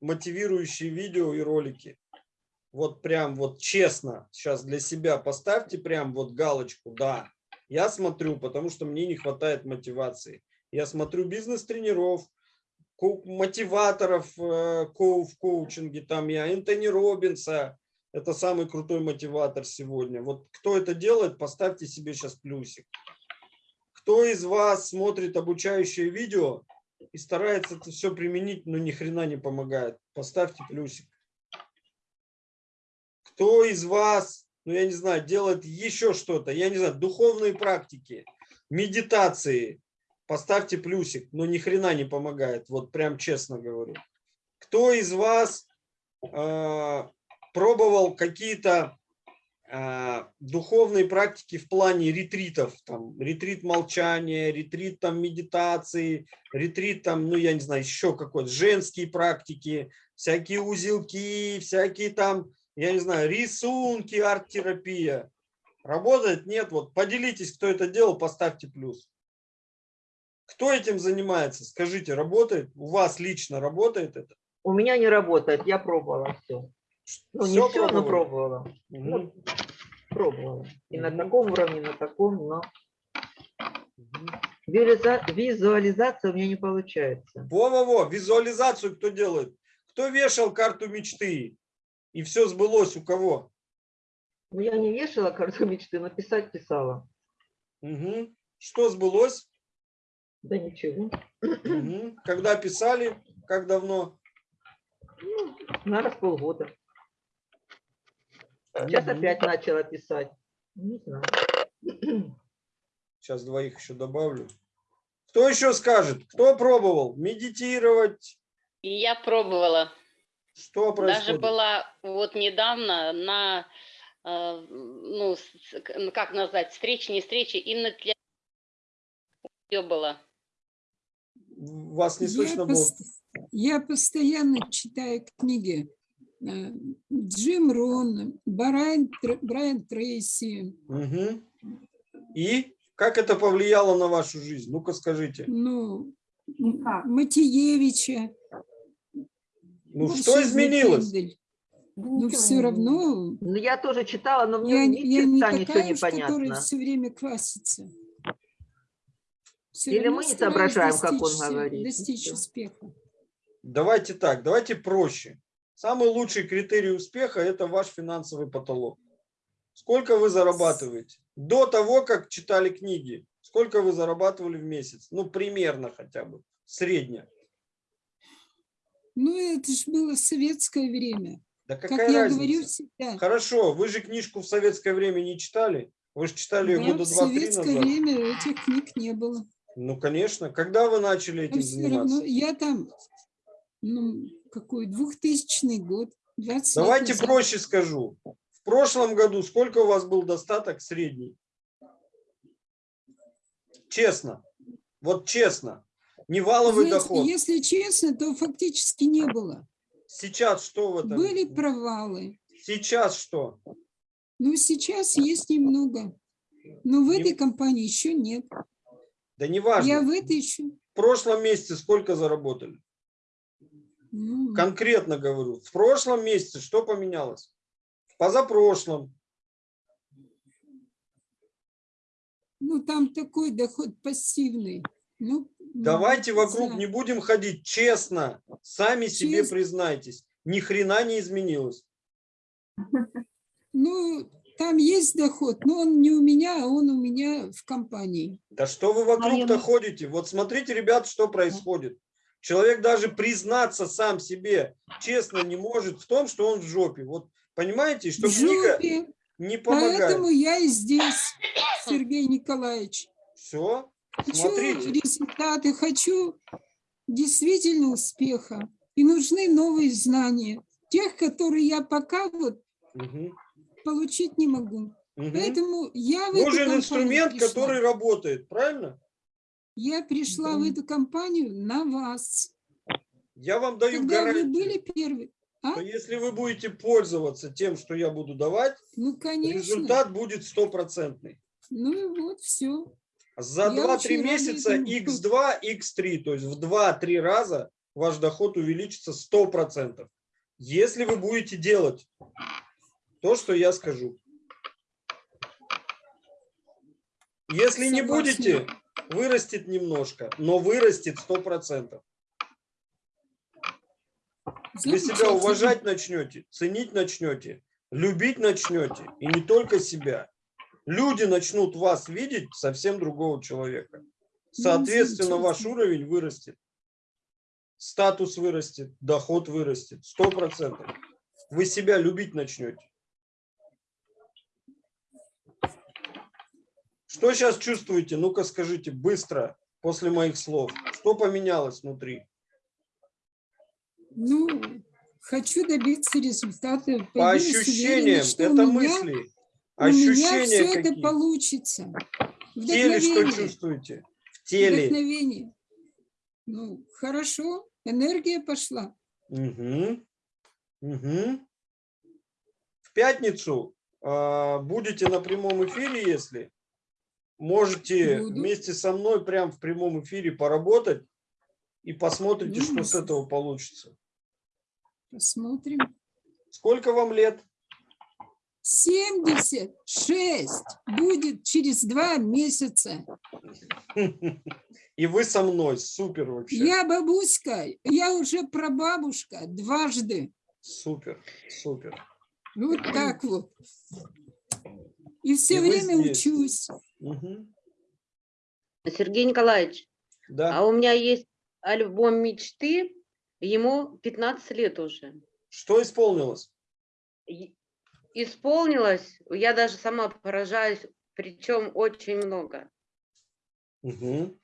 мотивирующие видео и ролики? Вот прям вот честно сейчас для себя поставьте прям вот галочку «Да». Я смотрю, потому что мне не хватает мотивации. Я смотрю бизнес-тренеров, мотиваторов э, в коучинге, там я Энтони Робинса, это самый крутой мотиватор сегодня. Вот кто это делает, поставьте себе сейчас плюсик. Кто из вас смотрит обучающее видео и старается это все применить, но ни хрена не помогает, поставьте плюсик. Кто из вас, ну я не знаю, делает еще что-то, я не знаю, духовные практики, медитации, поставьте плюсик, но ни хрена не помогает, вот прям честно говорю. Кто из вас э, пробовал какие-то э, духовные практики в плане ретритов, там, ретрит молчания, ретрит там медитации, ретрит там, ну я не знаю, еще какой-то, женские практики, всякие узелки, всякие там, я не знаю, рисунки, арт-терапия. Работает? Нет. Вот поделитесь, кто это делал, поставьте плюс. Кто этим занимается? Скажите, работает? У вас лично работает это? У меня не работает, я пробовала все. Ну, не Всё все, но пробовали? пробовала. Мгм. Ну, пробовала. И на Мгм. таком уровне, и на таком, но визуализация у меня не получается. Во-во-во, визуализацию кто делает? Кто вешал карту мечты? И все сбылось у кого? Ну, я не вешала карту мечты, но писать писала. Мгм. Что сбылось? Да ничего. Мгм. Когда писали? Как давно? Ну, наверное, с полгода. Сейчас Мгм. опять начала писать. Не знаю. Сейчас двоих еще добавлю. Кто еще скажет? Кто пробовал медитировать? И я пробовала. Что Даже происходит? была вот недавно на, э, ну, ну, как назвать, встречи, не встречи, именно для ее было. Вас не Я, слышно было. пост- я постоянно читаю книги э, Джим Рон, Брайан, Тр- Брайан Трейси, Мгм. И как это повлияло на вашу жизнь? Ну-ка скажите. ну. Матиевича. Ну Машу что изменилось? Но ничего все равно Ну, я тоже читала, но мне я, ни я не черта ничего такая не уж, которая понятно. все время квасится. Всё Или мы не соображаем, как он достичь, э, говорит, Достичь успеха. Давайте так, давайте проще. Самый лучший критерий успеха – это ваш финансовый потолок. Сколько вы зарабатываете? До того, как читали книги, сколько вы зарабатывали в месяц? Ну, примерно хотя бы, средне. Ну, это же было советское время. Да Как какая я разница? говорю всегда. Хорошо, вы же книжку в советское время не читали? Вы же читали ее да, года в два-три советское назад. время этих книг не было. Ну, конечно. Когда вы начали этим заниматься? равно я там, ну, какой, 2000 год, 20 лет Давайте назад. проще скажу. В прошлом году сколько у вас был достаток средний? Честно. Вот честно. Не валовый Знаете, доход. Если честно, то фактически не было. Сейчас что в этом? Были провалы. Сейчас что? Но сейчас есть немного. Но в Не- этой компании еще нет. Да не важно. Я в этой еще. В прошлом месяце сколько заработали? ну, Конкретно говорю. В прошлом месяце что поменялось? В позапрошлом. Ну, там такой доход пассивный. Ну, Давайте вокруг не будем ходить честно. Сами себе Честно. признайтесь. Ни хрена не изменилось. Ну, там есть доход, но он не у меня, а он у меня в компании. Да что вы вокруг-то ходите? Вот смотрите, ребят, что происходит. Человек даже признаться сам себе честно не может в том, что он в жопе. Вот понимаете, что в книга жопе. не помогает. Поэтому я и здесь, Сергей Николаевич. Все, Хочу смотрите. результаты, хочу действительно успеха. И нужны новые знания. Тех, которые я пока вот Мгм, получить не могу. мгм. Поэтому я в Нужен инструмент, пришла. который работает, правильно? Я пришла в Да. эту компанию на вас. Я вам даю Когда вы гарантию, были первые. А? что если вы будете пользоваться тем, что я буду давать, Ну, конечно. результат будет стопроцентный. Ну и вот все. За Я 2-3 очень рада месяца этому. x2, x3, то есть в 2-3 раза ваш доход увеличится 100%. Если вы будете делать то, что я скажу. Если не будете, вырастет немножко, но вырастет 100%. Вы себя уважать начнете, ценить начнете, любить начнете, и не только себя. Люди начнут вас видеть совсем другого человека. Соответственно, ваш уровень вырастет. Статус вырастет, доход вырастет. Сто процентов. Вы себя любить начнете. Что сейчас чувствуете? Ну-ка скажите быстро, после моих слов. Что поменялось внутри? Ну, хочу добиться результата. По ощущениям, это меня, мысли. У меня Ощущения все это какие? получится. В теле что чувствуете? В теле. Вдохновение. Ну, хорошо, энергия пошла. Мгм. Мгм. В пятницу а, будете на прямом эфире, если можете Буду. вместе со мной прям в прямом эфире поработать и посмотрите, что с Ну, этого получится. Посмотрим. Сколько вам лет? 76 будет через два месяца. И вы со мной. Супер вообще. Я бабуська, я уже прабабушка дважды. Супер, супер. Вот так вот. И все И время учусь. Мгм. Сергей Николаевич, Да. а у меня есть альбом мечты, ему 15 лет уже. Что исполнилось? Исполнилось, я даже сама поражаюсь, причем очень много. Мгм.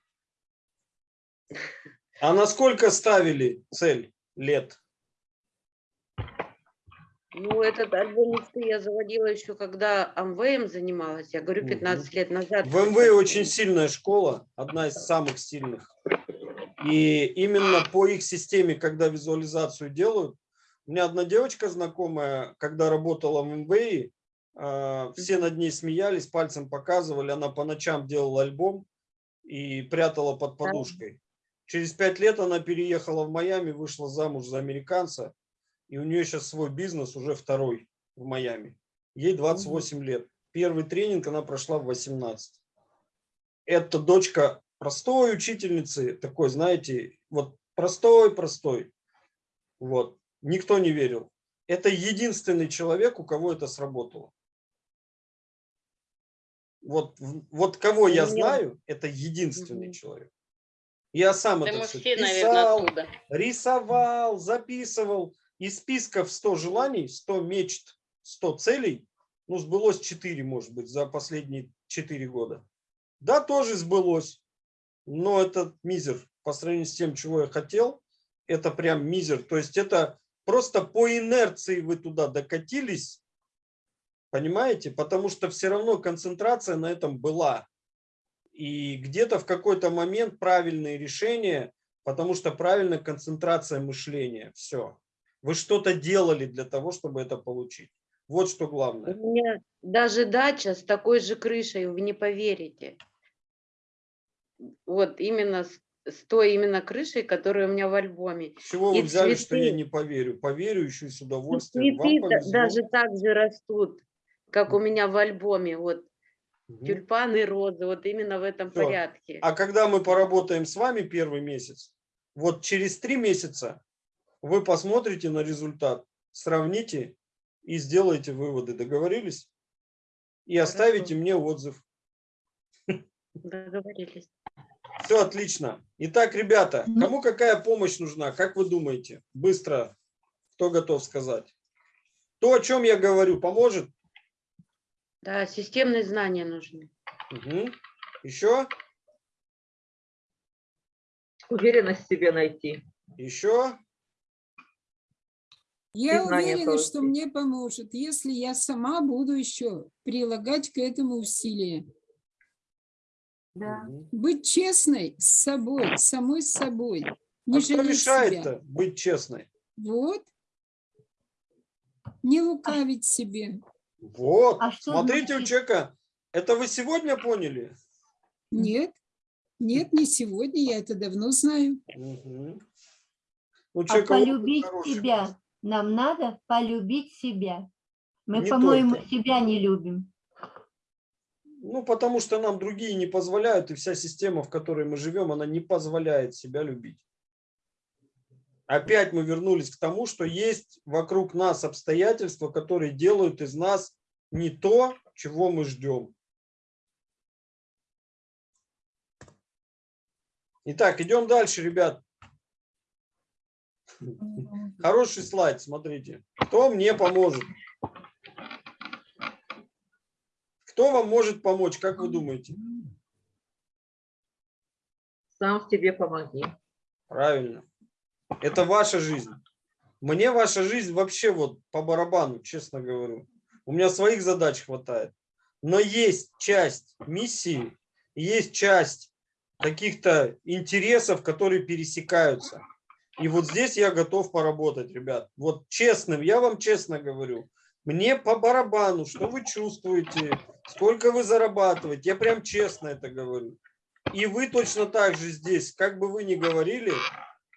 А насколько ставили цель лет? Ну, этот альбом мечты я заводила еще, когда АМВМ занималась, я говорю, Мгм. 15 лет назад. В МВ очень сильная школа, одна из самых сильных. И именно по их системе, когда визуализацию делают, у меня одна девочка знакомая, когда работала в МВИ, а, все над ней смеялись, пальцем показывали, она по ночам делала альбом и прятала под подушкой. Через пять лет она переехала в Майами, вышла замуж за американца, и у нее сейчас свой бизнес, уже второй в Майами. Ей 28 лет. Первый тренинг она прошла в 18. Это дочка простой учительницы, такой, знаете, вот простой-простой. Вот. Никто не верил. Это единственный человек, у кого это сработало. Вот, вот кого я У меня- знаю, это единственный человек. Я сам Да это все, писал, рисовал, записывал. Из списков 100 желаний, 100 мечт, 100 целей, ну, сбылось 4, может быть, за последние 4 года. Да, тоже сбылось, но это мизер по сравнению с тем, чего я хотел. Это прям мизер. То есть это просто по инерции вы туда докатились, понимаете? Потому что все равно концентрация на этом была. И где-то в какой-то момент правильные решения, потому что правильная концентрация мышления. Все. Вы что-то делали для того, чтобы это получить. Вот что У главное. меня даже дача с такой же крышей, вы не поверите. Вот именно с, с той именно крышей, которая у меня в альбоме. С чего вы и взяли, что я цветы. не поверю? Поверю еще и с И удовольствием. Вам цветы даже так же растут, как у меня в альбоме. Вот Мгм. тюльпаны, розы, вот именно в этом Всё. порядке. А когда мы поработаем с вами первый месяц, вот через три месяца вы посмотрите на результат, сравните и сделаете выводы. Договорились? И оставите мне отзыв. Договорились. Все отлично. Итак, ребята, кому какая помощь нужна? Как вы думаете? Быстро. Кто готов сказать? То, о чем я говорю, поможет? Да, системные знания нужны. Мгм. Еще? Уверенность в себе найти. Еще? Я уверена, что мне поможет, если я сама буду еще прилагать к этому усилия. Да. Быть честной с собой, самой с собой. Не А что мешает-то быть честной? Вот. Не лукавить себе. Вот, А смотрите у значит- человека. Это вы сегодня поняли? Нет, нет, не сегодня, я это давно знаю. Мгм. У А полюбить хороший. себя нам надо полюбить себя. Мы, по-моему, себя не любим. Ну, потому что нам другие не позволяют, и вся система, в которой мы живем, она не позволяет себя любить. Опять мы вернулись к тому, что есть вокруг нас обстоятельства, которые делают из нас не то, чего мы ждем. Итак, идем дальше, ребят. Хороший слайд, смотрите. Кто мне поможет? Кто вам может помочь, как вы думаете? Сам в себе помоги. Правильно. Это ваша жизнь. Мне ваша жизнь вообще вот по барабану, честно говорю. У меня своих задач хватает. Но есть часть миссии, есть часть каких-то интересов, которые пересекаются. И вот здесь я готов поработать, ребят. Вот честным, я вам честно говорю. Мне по барабану, что вы чувствуете, сколько вы зарабатываете. Я прям честно это говорю. И вы точно так же здесь, как бы вы ни говорили,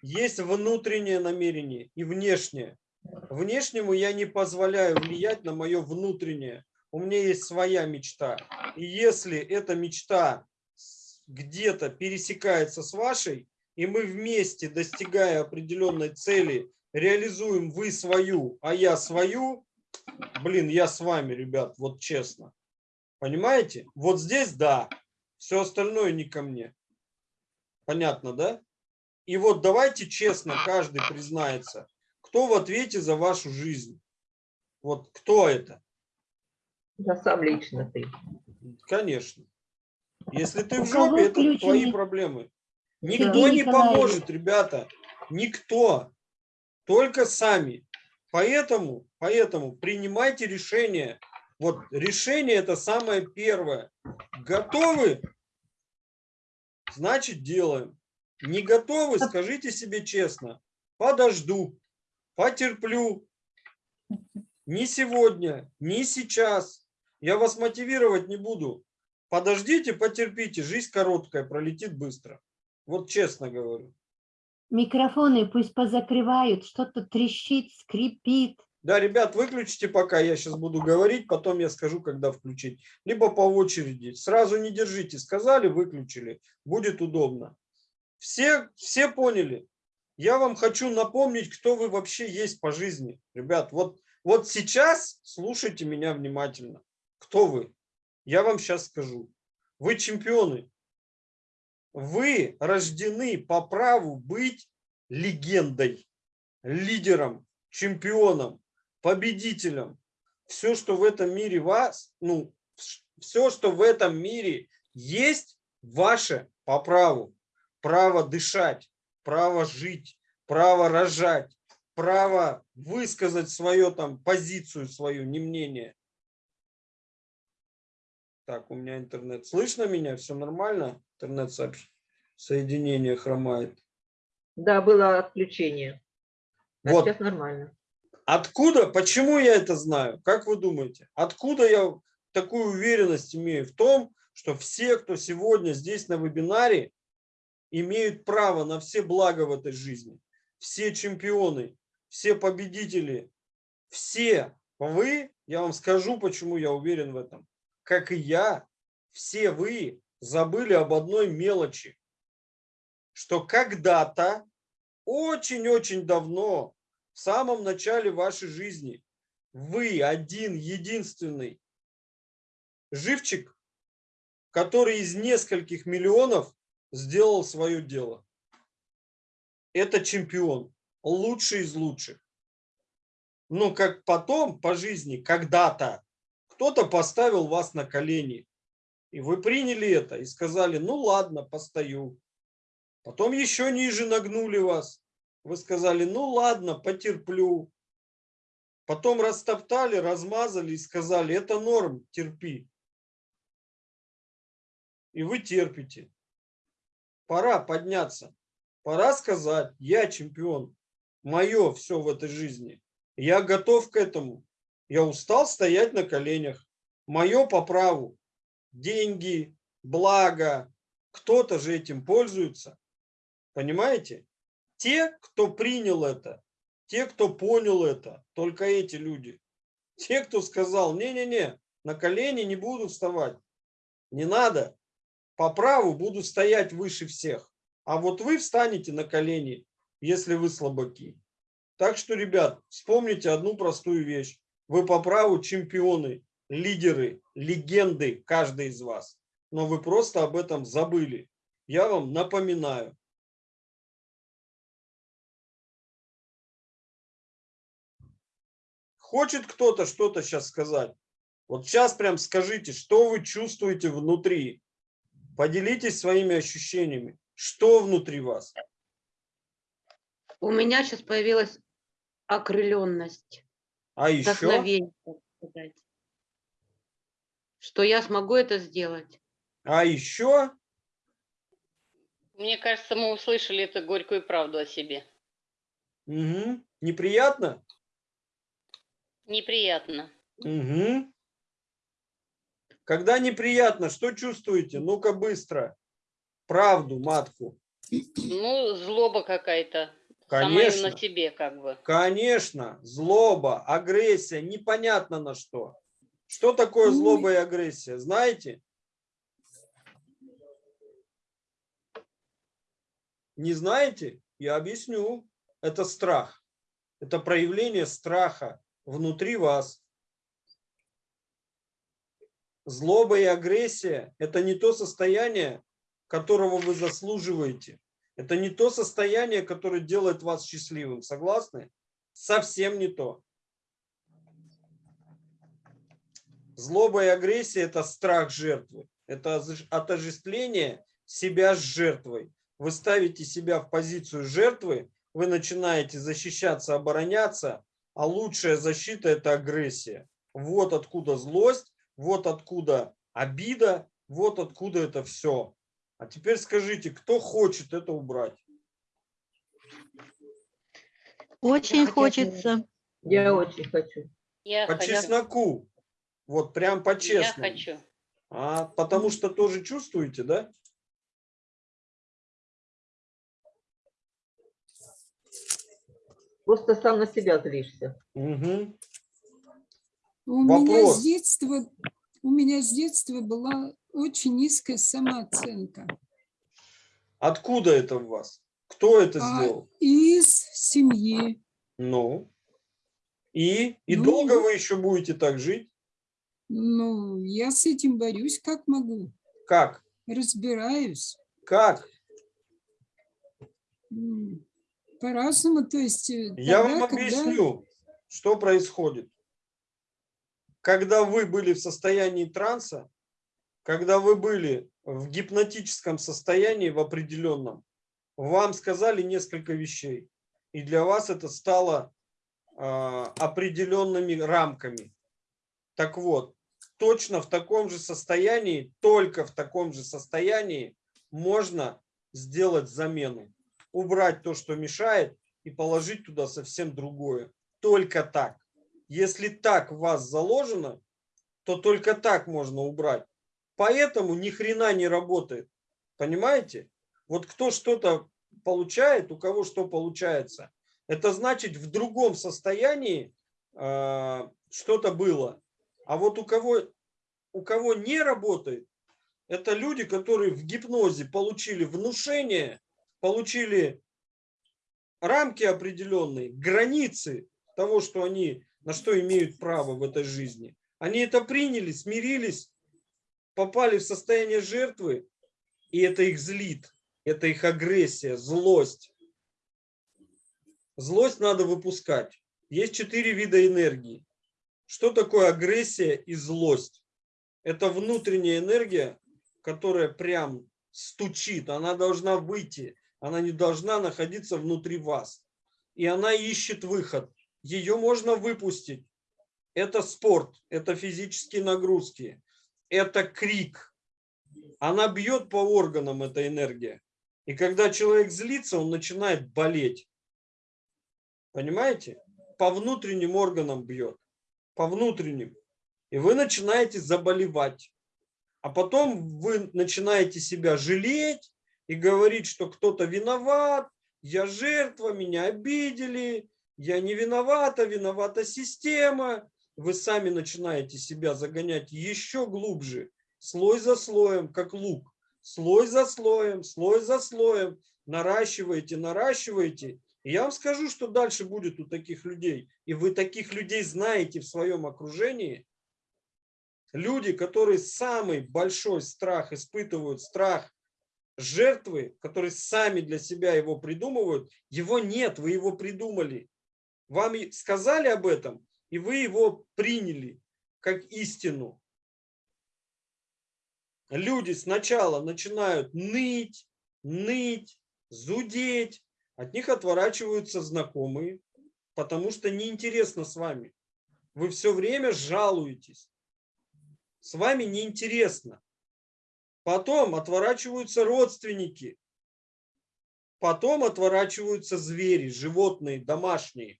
есть внутреннее намерение и внешнее. Внешнему я не позволяю влиять на мое внутреннее. У меня есть своя мечта. И если эта мечта где-то пересекается с вашей, и мы вместе, достигая определенной цели, реализуем вы свою, а я свою, блин, я с вами, ребят, вот честно. Понимаете? Вот здесь да, все остальное не ко мне. Понятно, да? И вот давайте честно, каждый признается, кто в ответе за вашу жизнь. Вот кто это? Я сам лично ты. Конечно. Если ты в жопе, это твои проблемы. Никто не поможет, ребята. Никто. Только сами. Поэтому, поэтому принимайте решение. Вот решение это самое первое. Готовы? Значит, делаем. Не готовы, скажите себе честно. Подожду, потерплю. Не сегодня, не сейчас. Я вас мотивировать не буду. Подождите, потерпите. Жизнь короткая, пролетит быстро. Вот честно говорю. Микрофоны пусть позакрывают, что-то трещит, скрипит. Да, ребят, выключите пока, я сейчас буду говорить, потом я скажу, когда включить. Либо по очереди. Сразу не держите. Сказали, выключили. Будет удобно. Все, все поняли? Я вам хочу напомнить, кто вы вообще есть по жизни. Ребят, вот, вот сейчас слушайте меня внимательно. Кто вы? Я вам сейчас скажу. Вы чемпионы. Вы рождены по праву быть легендой, лидером, чемпионом, победителем. Все, что в этом мире вас, ну, все, что в этом мире есть, ваше по праву. Право дышать, право жить, право рожать, право высказать свою там позицию свою, не мнение. Так, у меня интернет. Слышно меня? Все нормально? Интернет сообщ... соединение хромает. Да, было отключение. А Вот. сейчас нормально. Откуда, почему я это знаю? Как вы думаете? Откуда я такую уверенность имею в том, что все, кто сегодня здесь на вебинаре, имеют право на все блага в этой жизни. Все чемпионы, все победители, все вы, я вам скажу, почему я уверен в этом, как и я, все вы забыли об одной мелочи, что когда-то, очень-очень давно, в самом начале вашей жизни, вы один, единственный живчик, который из нескольких миллионов сделал свое дело. Это чемпион, лучший из лучших. Но как потом по жизни, когда-то, кто-то поставил вас на колени, и вы приняли это и сказали, ну ладно, постою. Потом еще ниже нагнули вас. Вы сказали, ну ладно, потерплю. Потом растоптали, размазали и сказали, это норм, терпи. И вы терпите. Пора подняться. Пора сказать, я чемпион. Мое все в этой жизни. Я готов к этому. Я устал стоять на коленях. Мое по праву. Деньги, благо. Кто-то же этим пользуется. Понимаете? Те, кто принял это, те, кто понял это, только эти люди. Те, кто сказал, не-не-не, на колени не буду вставать. Не надо. По праву буду стоять выше всех. А вот вы встанете на колени, если вы слабаки. Так что, ребят, вспомните одну простую вещь. Вы по праву чемпионы, лидеры, легенды, каждый из вас. Но вы просто об этом забыли. Я вам напоминаю. Хочет кто-то что-то сейчас сказать? Вот сейчас прям скажите, что вы чувствуете внутри. Поделитесь своими ощущениями. Что внутри вас? У меня сейчас появилась окрыленность, А еще? Что я смогу это сделать. А еще? Мне кажется, мы услышали эту горькую правду о себе. Угу. Неприятно? Неприятно. Угу. Когда неприятно, что чувствуете? Ну-ка быстро. Правду, матку. Ну, злоба какая-то. Конечно. на себе как бы. Конечно, злоба, агрессия, непонятно на что. Что такое злоба и агрессия, знаете? Не знаете? Я объясню. Это страх. Это проявление страха внутри вас. Злоба и агрессия – это не то состояние, которого вы заслуживаете. Это не то состояние, которое делает вас счастливым. Согласны? Совсем не то. Злоба и агрессия – это страх жертвы. Это отождествление себя с жертвой. Вы ставите себя в позицию жертвы, вы начинаете защищаться, обороняться, а лучшая защита – это агрессия. Вот откуда злость, вот откуда обида, вот откуда это все. А теперь скажите, кто хочет это убрать? Очень хочется. Я очень хочу. Я По хочу. чесноку. Вот прям Я по-честному. хочу. А, потому что тоже чувствуете, да? Просто сам на себя злишься. Угу. У меня с детства, у меня с детства была очень низкая самооценка. Откуда это в вас? Кто это А сделал? из семьи. Ну. И? И Ну, долго вы еще будете так жить? Ну, я с этим борюсь как могу. Как? Разбираюсь. Как? По-разному, то есть... э, Я тогда, вам когда- объясню, что происходит. Когда вы были в состоянии транса, когда вы были в гипнотическом состоянии в определенном, вам сказали несколько вещей. И для вас это стало а, определенными рамками. Так вот, точно в таком же состоянии, только в таком же состоянии можно сделать замену. Убрать то, что мешает, и положить туда совсем другое. только так. Если так в вас заложено, то только так можно убрать. Поэтому ни хрена не работает. Понимаете? Вот кто что-то получает, у кого что получается, это значит в другом состоянии э, что-то было. А вот у кого, у кого не работает, это люди, которые в гипнозе получили внушение, получили рамки определенные, границы того, что они, на что имеют право в этой жизни. Они это приняли, смирились, попали в состояние жертвы, и это их злит, это их агрессия, злость. Злость надо выпускать. Есть четыре вида энергии. Что такое агрессия и злость? Это внутренняя энергия, которая прям стучит, она должна выйти, она не должна находиться внутри вас. И она ищет выход. Ее можно выпустить. Это спорт, это физические нагрузки, это крик. Она бьет по органам, эта энергия. И когда человек злится, он начинает болеть. Понимаете? По внутренним органам бьет. По внутренним. И вы начинаете заболевать. А потом вы начинаете себя жалеть и говорить, что кто-то виноват, я жертва, меня обидели, я не виновата, виновата система. Вы сами начинаете себя загонять еще глубже, слой за слоем, как лук. Слой за слоем, слой за слоем. Наращиваете, наращиваете. Я вам скажу, что дальше будет у таких людей. И вы таких людей знаете в своем окружении. Люди, которые самый большой страх испытывают, страх жертвы, которые сами для себя его придумывают, его нет, вы его придумали. Вам сказали об этом, и вы его приняли как истину. Люди сначала начинают ныть, ныть, зудеть, от них отворачиваются знакомые, потому что неинтересно с вами. Вы все время жалуетесь. С вами неинтересно. Потом отворачиваются родственники. Потом отворачиваются звери, животные, домашние.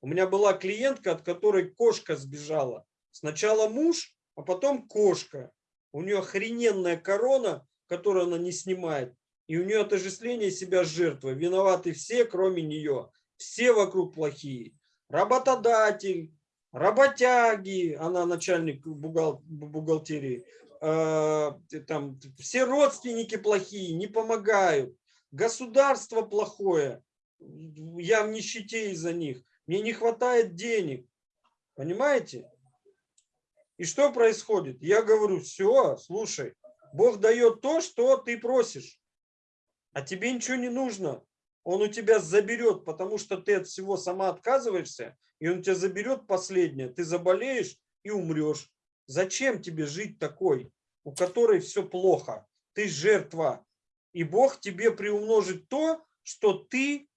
У меня была клиентка, от которой кошка сбежала. Сначала муж, а потом кошка. У нее охрененная корона, которую она не снимает. И у нее отождествление себя с жертвой. Виноваты все, кроме нее. Все вокруг плохие. Работодатель, работяги, она начальник бухгал- бухгалтерии. э, Там, все родственники плохие, не помогают. Государство плохое. Я в нищете из-за них. Мне не хватает денег. Понимаете? И что происходит? Я говорю, все, слушай, Бог дает то, что ты просишь. А тебе ничего не нужно. Он у тебя заберет, потому что ты от всего сама отказываешься, и он тебя заберет последнее. Ты заболеешь и умрешь. Зачем тебе жить такой, у которой все плохо? Ты жертва. И Бог тебе приумножит то, что ты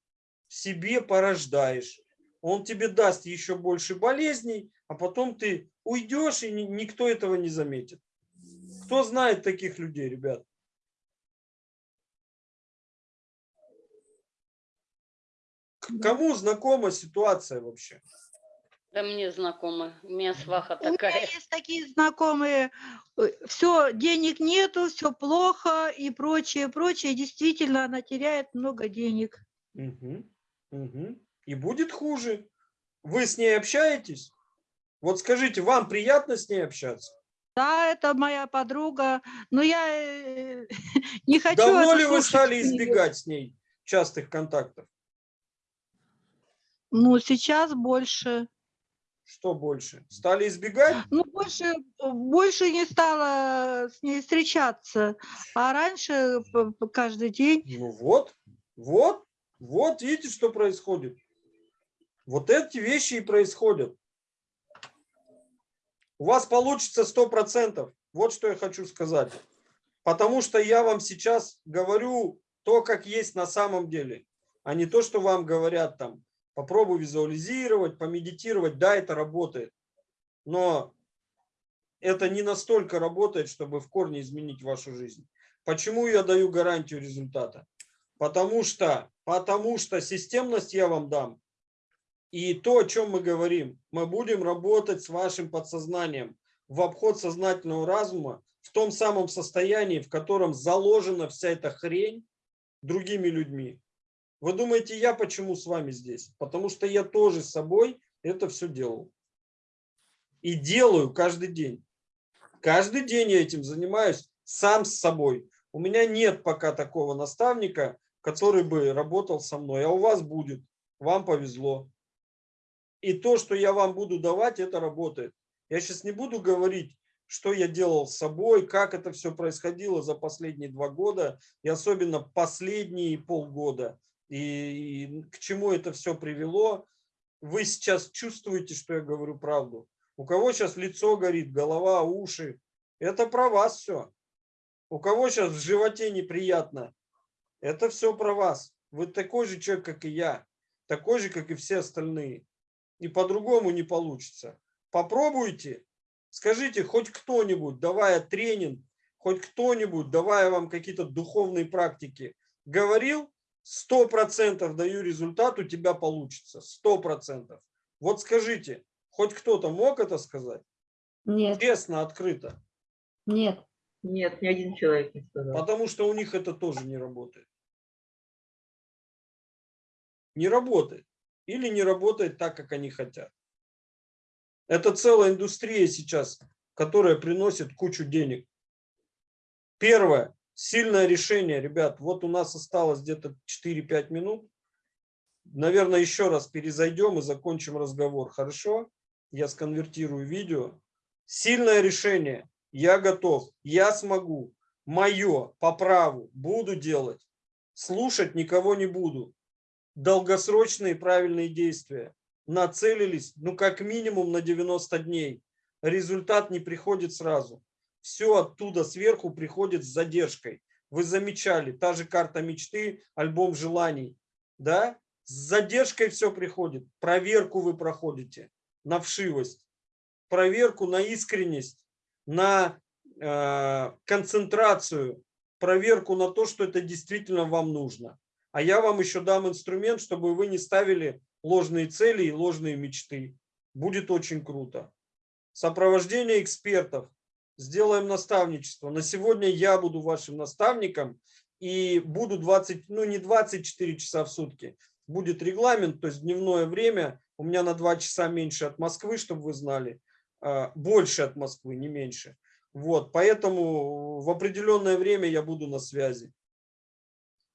себе порождаешь. Он тебе даст еще больше болезней, а потом ты уйдешь, и ни- никто этого не заметит. Кто знает таких людей, ребят? К- Кому знакома ситуация вообще? Да мне знакомо. У меня сваха У меня такая. есть такие знакомые, все, денег нету, все плохо и прочее, прочее. Действительно, она теряет много денег. Мгм, мгм. И будет хуже. Вы с ней общаетесь? Вот скажите, вам приятно с ней общаться? Да, это моя подруга, но я э, не хочу Давно ли вы стали избегать с ней частых контактов? Ну, сейчас больше. Что больше? Стали избегать? Ну, больше, больше не стала с ней встречаться, а раньше каждый день. Ну вот, вот, вот видите, что происходит. Вот эти вещи и происходят. У вас получится сто процентов. Вот что я хочу сказать. Потому что я вам сейчас говорю то, как есть на самом деле, а не то, что вам говорят там. Попробуй визуализировать, помедитировать. Да, это работает. Но это не настолько работает, чтобы в корне изменить вашу жизнь. Почему я даю гарантию результата? Потому что, потому что системность я вам дам И то, о чем мы говорим, мы будем работать с вашим подсознанием в обход сознательного разума в том самом состоянии, в котором заложена вся эта хрень другими людьми. Вы думаете, я почему с вами здесь? Потому что я тоже с собой это все делал. И делаю каждый день. Каждый день я этим занимаюсь сам с собой. У меня нет пока такого наставника, который бы работал со мной, а у вас будет. Вам повезло. И то, что я вам буду давать, это работает. Я сейчас не буду говорить, что я делал с собой, как это все происходило за последние два года, и особенно последние полгода, и, и к чему это все привело. Вы сейчас чувствуете, что я говорю правду. У кого сейчас лицо горит, голова, уши, это про вас все. У кого сейчас в животе неприятно, это все про вас. Вы такой же человек, как и я, такой же, как и все остальные. И по-другому не получится. Попробуйте, скажите хоть кто-нибудь, давая тренинг, хоть кто-нибудь, давая вам какие-то духовные практики, говорил, сто процентов даю результат, у тебя получится, сто процентов. Вот скажите, хоть кто-то мог это сказать? Нет, Честно, открыто. нет. Нет, ни один человек не сказал. Потому что у них это тоже не работает. Не работает. Или не работает так, как они хотят. Это целая индустрия сейчас, которая приносит кучу денег. Первое. Сильное решение, ребят. Вот у нас осталось где-то 4-5 минут. Наверное, еще раз перезайдем и закончим разговор. Хорошо? Я сконвертирую видео. Сильное решение. Я готов. Я смогу. Мое по праву. Буду делать. Слушать никого не буду. Долгосрочные правильные действия нацелились, ну, как минимум на 90 дней. Результат не приходит сразу. Все оттуда сверху приходит с задержкой. Вы замечали, та же карта мечты, альбом желаний. Да? С задержкой все приходит. Проверку вы проходите на вшивость, проверку на искренность, на э, концентрацию, проверку на то, что это действительно вам нужно. А я вам еще дам инструмент, чтобы вы не ставили ложные цели и ложные мечты. Будет очень круто. Сопровождение экспертов. Сделаем наставничество. На сегодня я буду вашим наставником и буду 20, ну не 24 часа в сутки. Будет регламент, то есть дневное время. У меня на 2 часа меньше от Москвы, чтобы вы знали. А, Больше от Москвы, не меньше. Вот, поэтому в определенное время я буду на связи.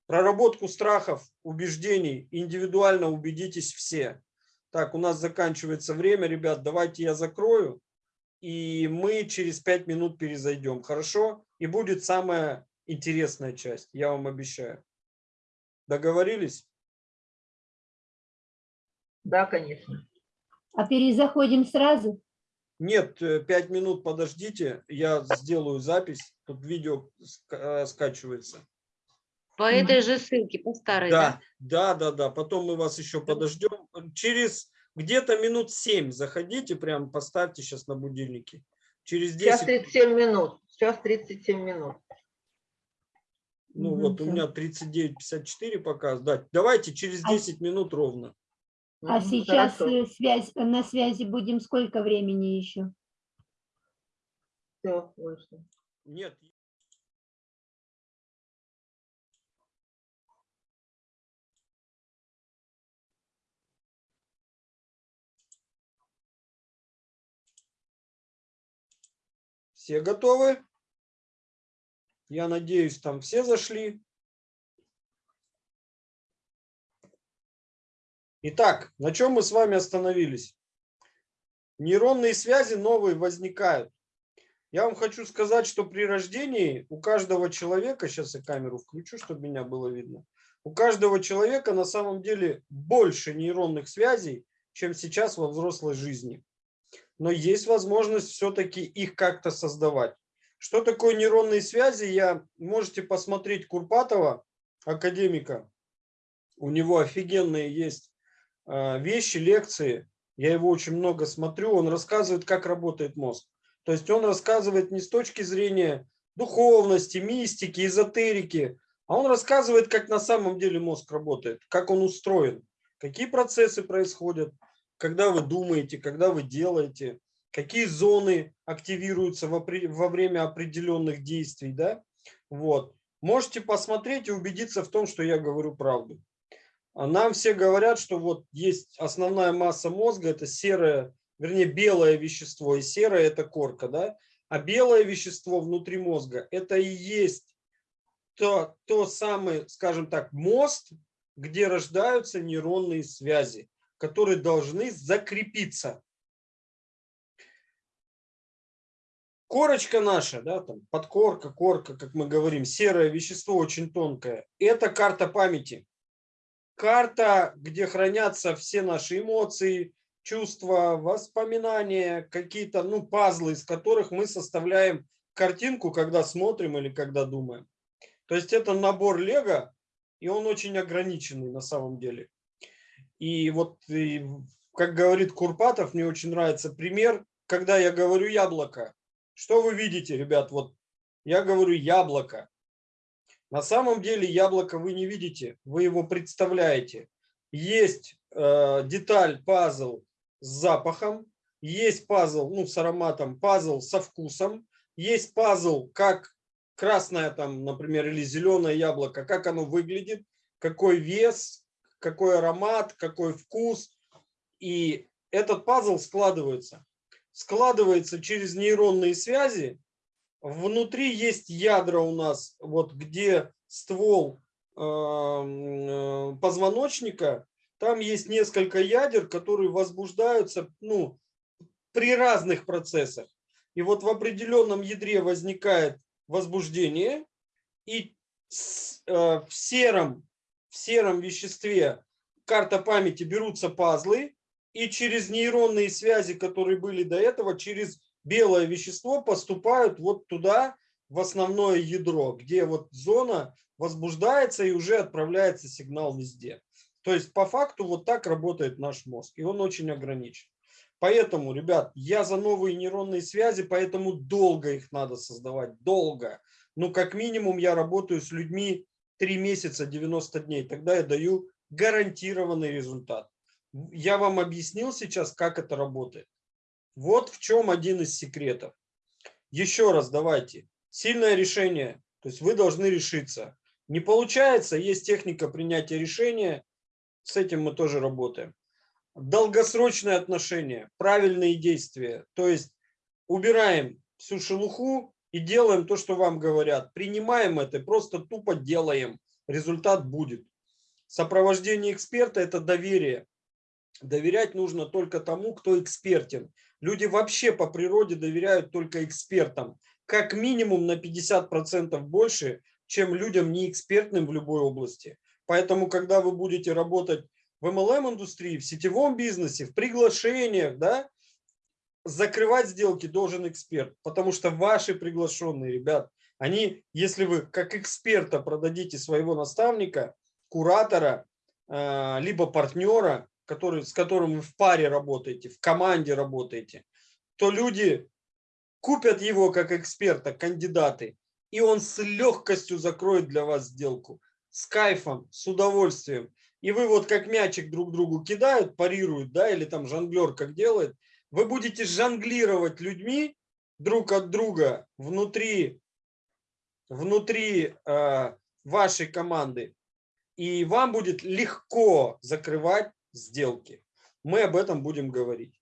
Проработку страхов, убеждений, индивидуально убедитесь все. Так, у нас заканчивается время, ребят, давайте я закрою, и мы через пять минут перезайдем, хорошо? И будет самая интересная часть, я вам обещаю. Договорились? Да, конечно. А перезаходим сразу? Нет, э, пять минут подождите, я сделаю запись, тут видео э, скачивается. По этой же ссылке, по старой, да? Да, да, да, да. Потом мы вас еще подождем. Через где-то минут 7 заходите, прям поставьте сейчас на будильнике. Через Сейчас 10, 37 минут. Сейчас 37 минут. ну Мгм, вот у меня 39.54 показывает. Да, давайте через А 10 минут ровно. А Мгм, сейчас хорошо. э, связь, на связи будем сколько времени еще? Всё, вышло. Нет, все готовы? Я надеюсь, там все зашли. Итак, на чем мы с вами остановились? Нейронные связи новые возникают. Я вам хочу сказать, что при рождении у каждого человека, сейчас я камеру включу, чтобы меня было видно, у каждого человека на самом деле больше нейронных связей, чем сейчас во взрослой жизни. Но есть возможность все-таки их как-то создавать. Что такое нейронные связи, я можете посмотреть Курпатова, академика. У него офигенные есть э, вещи, лекции. Я его очень много смотрю. Он рассказывает, как работает мозг. То есть он рассказывает не с точки зрения духовности, мистики, эзотерики, а он рассказывает, как на самом деле мозг работает, как он устроен. какие процессы происходят, когда вы думаете, когда вы делаете, какие зоны активируются во, время определенных действий, да, вот. Можете посмотреть и убедиться в том, что я говорю правду. А Нам все говорят, что вот есть основная масса мозга, это серое, вернее, белое вещество, и серое – это корка, да? А белое вещество внутри мозга – это и есть то, то самый, скажем так, мост, где рождаются нейронные связи, которые должны закрепиться. Корочка наша, да, там подкорка, корка, как мы говорим, серое вещество очень тонкое. Это карта памяти. Карта, где хранятся все наши эмоции, чувства, воспоминания, какие-то, ну, пазлы, из которых мы составляем картинку, когда смотрим или когда думаем. То есть это набор лего, и он очень ограниченный на самом деле. И вот, и, как говорит Курпатов, мне очень нравится пример, когда я говорю яблоко. Что вы видите, ребят? Вот я говорю яблоко. На самом деле яблоко вы не видите, вы его представляете. Есть э, деталь, пазл с запахом, есть пазл ну, с ароматом, пазл со вкусом, есть пазл, как красное там, например, или зеленое яблоко, как оно выглядит, какой вес, какой аромат, какой вкус. И этот пазл складывается. Складывается через нейронные связи. Внутри есть ядра у нас, вот где ствол э, э, позвоночника, там есть несколько ядер, которые возбуждаются ну, при разных процессах. И вот в определенном ядре возникает возбуждение, и э, в, сером, в сером веществе карта памяти берутся пазлы, и через нейронные связи, которые были до этого, через белое вещество поступают вот туда, в основное ядро, где вот зона возбуждается и уже отправляется сигнал везде. То есть по факту вот так работает наш мозг, и он очень ограничен. Поэтому, ребят, я за новые нейронные связи, поэтому долго их надо создавать, долго. Ну, как минимум, я работаю с людьми 3 месяца, 90 дней, тогда я даю гарантированный результат. Я вам объяснил сейчас, как это работает. Вот в чем один из секретов. Еще раз давайте. Сильное решение, то есть вы должны решиться. Не получается, есть техника принятия решения, с этим мы тоже работаем. Долгосрочные отношения, правильные действия, то есть убираем всю шелуху и делаем то, что вам говорят. Принимаем это, просто тупо делаем, результат будет. Сопровождение эксперта – это доверие. Доверять нужно только тому, кто экспертен. Люди вообще по природе доверяют только экспертам. Как минимум на 50% больше, чем людям неэкспертным в любой области. Поэтому, когда вы будете работать в MLM-индустрии, в сетевом бизнесе, в приглашениях, да, закрывать сделки должен эксперт. Потому что ваши приглашенные, ребят, они, если вы как эксперта продадите своего наставника, куратора, э, либо партнера, который, с которым вы в паре работаете, в команде работаете, то люди купят его как эксперта, кандидаты, и он с легкостью закроет для вас сделку. С кайфом, с удовольствием. И вы вот как мячик друг другу кидают, парируют, да, или там жонглер как делает, вы будете жонглировать людьми друг от друга внутри, внутри э, вашей команды. И вам будет легко закрывать сделки. Мы об этом будем говорить.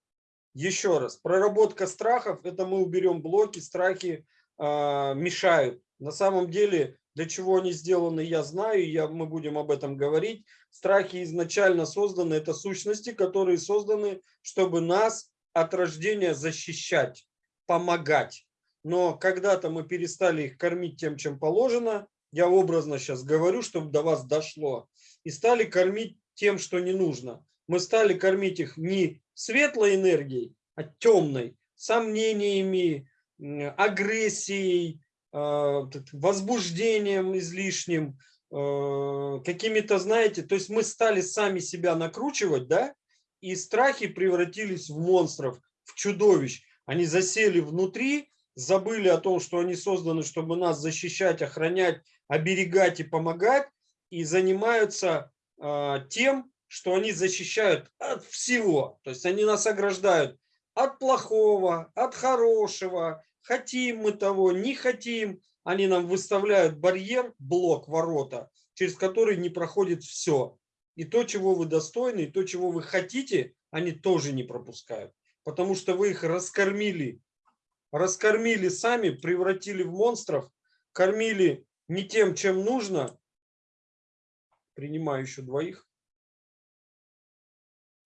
Еще раз, проработка страхов, это мы уберем блоки, страхи э, мешают. На самом деле, для чего они сделаны, я знаю, я, мы будем об этом говорить. Страхи изначально созданы, это сущности, которые созданы, чтобы нас от рождения защищать, помогать. Но когда-то мы перестали их кормить тем, чем положено, я образно сейчас говорю, чтобы до вас дошло, и стали кормить тем, что не нужно. Мы стали кормить их не светлой энергией, а темной, сомнениями, агрессией, а, возбуждением излишним, а, какими-то, знаете, то есть мы стали сами себя накручивать, да, и страхи превратились в монстров, в чудовищ. Они засели внутри, забыли о том, что они созданы, чтобы нас защищать, охранять, оберегать и помогать, и занимаются э, тем, что они защищают от всего. То есть они нас ограждают от плохого, от хорошего. Хотим мы того, не хотим. Они нам выставляют барьер, блок, ворота, через который не проходит все. И то, чего вы достойны, и то, чего вы хотите, они тоже не пропускают. Потому что вы их раскормили. Раскормили сами, превратили в монстров, кормили не тем, чем нужно. Принимаю еще двоих.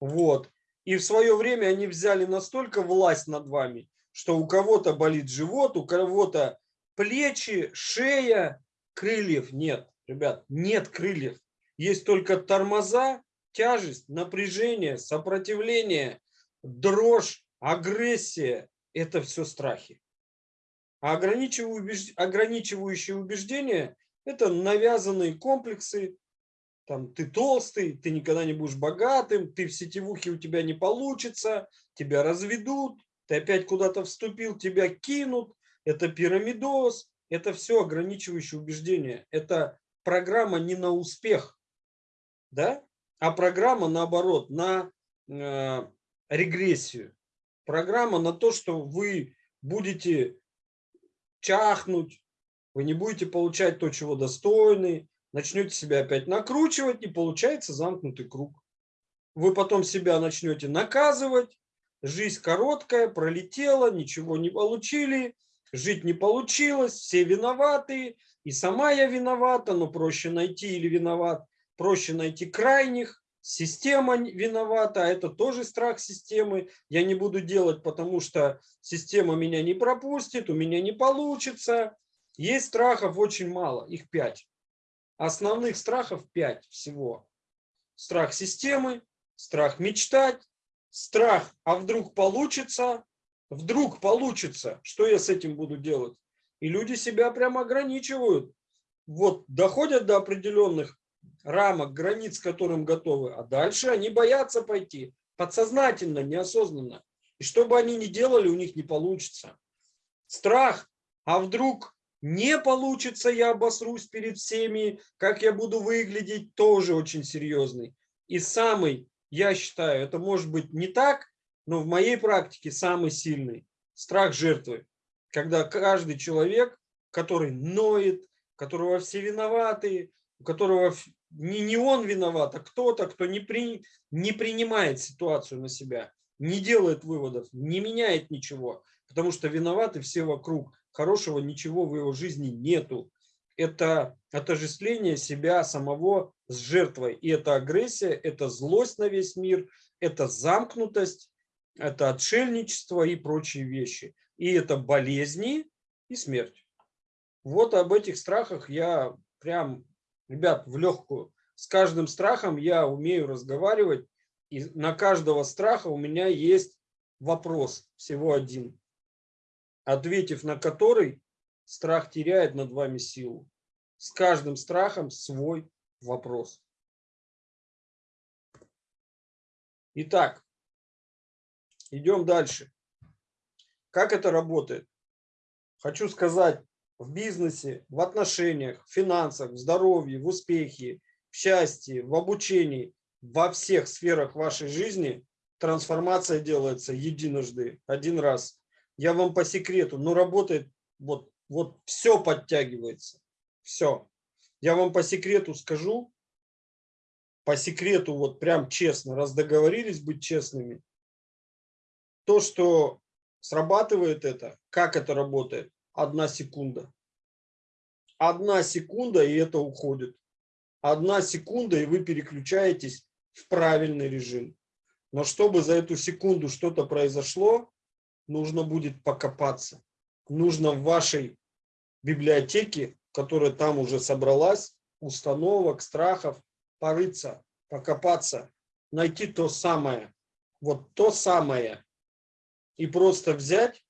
Вот. И в свое время они взяли настолько власть над вами, что у кого-то болит живот, у кого-то плечи, шея, крыльев нет. Ребят, нет крыльев. Есть только тормоза, тяжесть, напряжение, сопротивление, дрожь, агрессия. Это все страхи. А ограничивающие убеж- ограничивающие убеждения – это навязанные комплексы. Там, ты толстый, ты никогда не будешь богатым, ты в сетевухе у тебя не получится, тебя разведут, ты опять куда-то вступил, тебя кинут. Это пирамидоз, это все ограничивающие убеждения. Это программа не на успех, да? а программа наоборот, на э, регрессию. Программа на то, что вы будете чахнуть, вы не будете получать то, чего достойны, начнете себя опять накручивать, и получается замкнутый круг. Вы потом себя начнете наказывать, жизнь короткая, пролетела, ничего не получили, жить не получилось, все виноваты, и сама я виновата, но проще найти или виноват, проще найти крайних, система виновата, а это тоже страх системы. Я не буду делать, потому что система меня не пропустит, у меня не получится. Есть страхов очень мало, их пять. Основных страхов пять всего. Страх системы, страх мечтать, страх, а вдруг получится, вдруг получится, что я с этим буду делать? И люди себя прямо ограничивают. Вот доходят до определенных рамок, границ, которым готовы, а дальше они боятся пойти подсознательно, неосознанно. И что бы они ни делали, у них не получится. Страх, а вдруг не получится, я обосрусь перед всеми, как я буду выглядеть, тоже очень серьезный. И самый, я считаю, это может быть не так, но в моей практике самый сильный страх жертвы. Когда каждый человек, который ноет, которого все виноваты, у которого не, не он виноват, а кто-то, кто не, при, не принимает ситуацию на себя, не делает выводов, не меняет ничего, потому что виноваты все вокруг. Хорошего ничего в его жизни нету. Это отождествление себя самого с жертвой. И это агрессия, это злость на весь мир, это замкнутость, это отшельничество и прочие вещи. И это болезни и смерть. Вот об этих страхах я прям ребят, в легкую. С каждым страхом я умею разговаривать, и на каждого страха у меня есть вопрос, всего один, ответив на который, страх теряет над вами силу. С каждым страхом свой вопрос. Итак, идем дальше. Как это работает? Хочу сказать, в бизнесе, в отношениях, в финансах, в здоровье, в успехе, в счастье, в обучении, во всех сферах вашей жизни трансформация делается единожды, один раз. Я вам по секрету, но работает, вот, вот все подтягивается, все. Я вам по секрету скажу, по секрету, вот прям честно, раз договорились быть честными, то, что срабатывает это, как это работает, одна секунда. Одна секунда, и это уходит. Одна секунда, и вы переключаетесь в правильный режим. Но чтобы за эту секунду что-то произошло, нужно будет покопаться. Нужно в вашей библиотеке, которая там уже собралась, установок, страхов, порыться, покопаться, найти то самое, вот то самое, и просто взять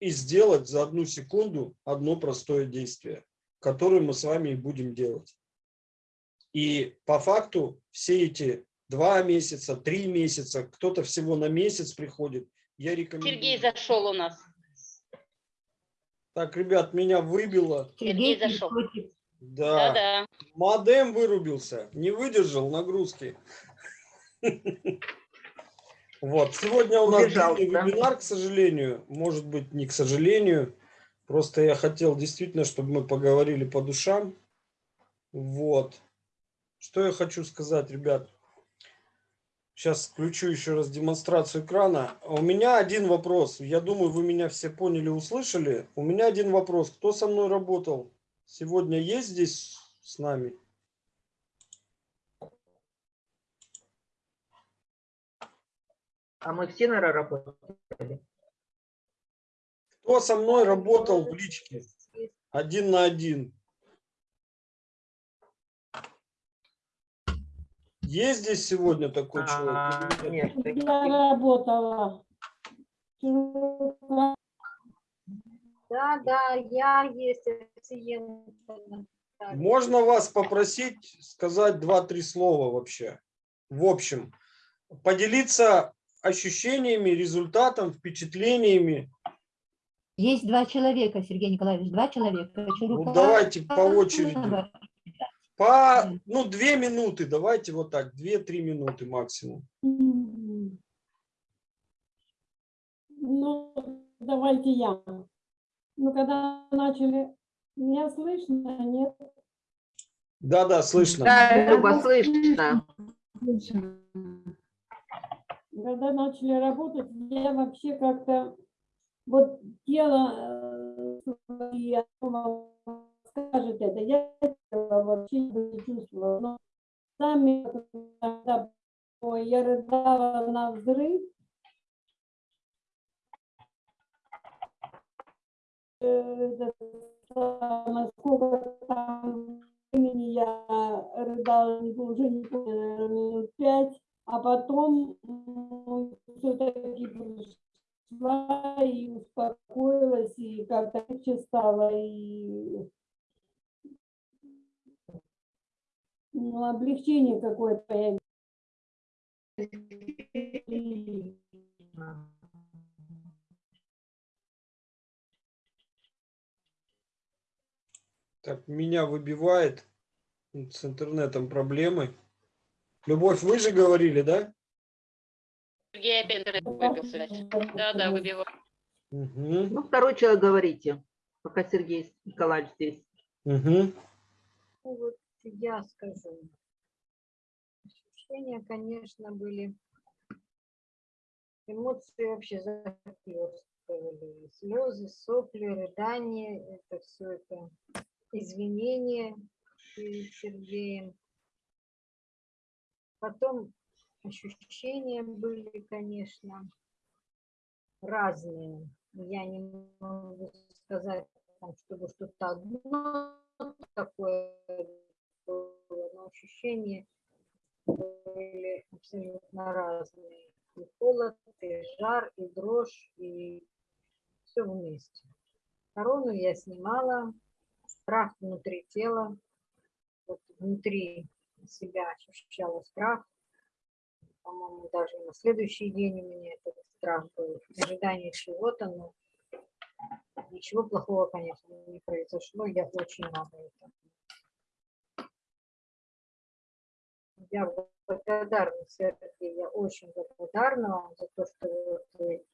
и сделать за одну секунду одно простое действие, которое мы с вами и будем делать. И по факту все эти два месяца, три месяца, кто-то всего на месяц приходит, я рекомендую. Сергей зашел у нас. Так, ребят, меня выбило. Сергей зашел. Да. Да-да. Модем вырубился, не выдержал нагрузки. Вот, сегодня у нас Убежал, да? вебинар, к сожалению, может быть, не к сожалению, просто я хотел действительно, чтобы мы поговорили по душам. Вот. Что я хочу сказать, ребят. Сейчас включу еще раз демонстрацию экрана. У меня один вопрос. Я думаю, вы меня все поняли, услышали. У меня один вопрос. Кто со мной работал? Сегодня есть здесь с нами? А мы все, наверное, работали. Кто со мной работал в личке? Один на один. Есть здесь сегодня такой А, человек? нет? Я работала. Да, да, я есть. Можно вас попросить сказать два-три слова вообще? В общем, поделиться ощущениями, результатом, впечатлениями. Есть два человека, Сергей Николаевич, два человека. Ну, давайте по очереди. По, ну, две минуты, давайте вот так, две-три минуты максимум. Ну, давайте я. Ну, когда начали, меня слышно, нет? Да-да, слышно. Да, Люба, слышно. Когда начали работать, я вообще как-то, вот тело э, я думала, скажет это, я вообще не чувствовала. Но сами, я рыдала на взрыв, э, это самое, сколько там времени я рыдала, уже не помню, минут пять, а потом все-таки пришла и успокоилась, и как-то легче стало, и ну, облегчение какое-то появилось. Так, меня выбивает. С интернетом проблемы. Любовь, вы же говорили, да? Сергей опять интернет выбил связь. Да, да, выбиваю. Угу. Ну, второй человек говорите, пока Сергей Николаевич здесь. Угу. Ну, вот я скажу. Ощущения, конечно, были. Эмоции вообще захлестывали. Слезы, сопли, рыдания. Это все это извинения перед Сергеем. Потом ощущения были, конечно, разные. Я не могу сказать, чтобы что-то одно такое было, но ощущения были абсолютно разные. И холод, и жар, и дрожь, и все вместе. Корону я снимала, страх внутри тела, вот внутри себя ощущала страх. По-моему, даже на следующий день у меня этот страх был, ожидание чего-то, но ничего плохого, конечно, не произошло. Я очень рада этому. Я благодарна, Сергей, я очень благодарна вам за то, что вы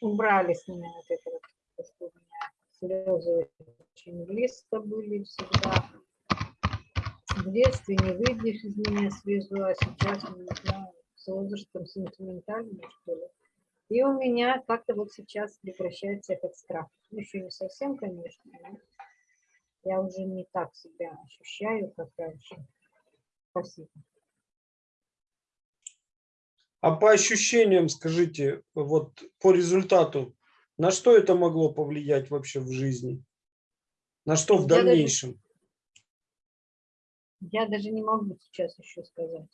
убрали с меня вот это вот, то, что у меня слезы очень близко были всегда. В детстве не выйдешь из меня слезу, а сейчас, ну, не знаю, с возрастом сентиментальный, что ли. И у меня как-то вот сейчас прекращается этот страх. Ну, Еще не совсем, конечно, но я уже не так себя ощущаю, как раньше. Спасибо. А по ощущениям скажите, вот по результату, на что это могло повлиять вообще в жизни? На что в Я даже- дальнейшем? Я даже не могу сейчас еще сказать.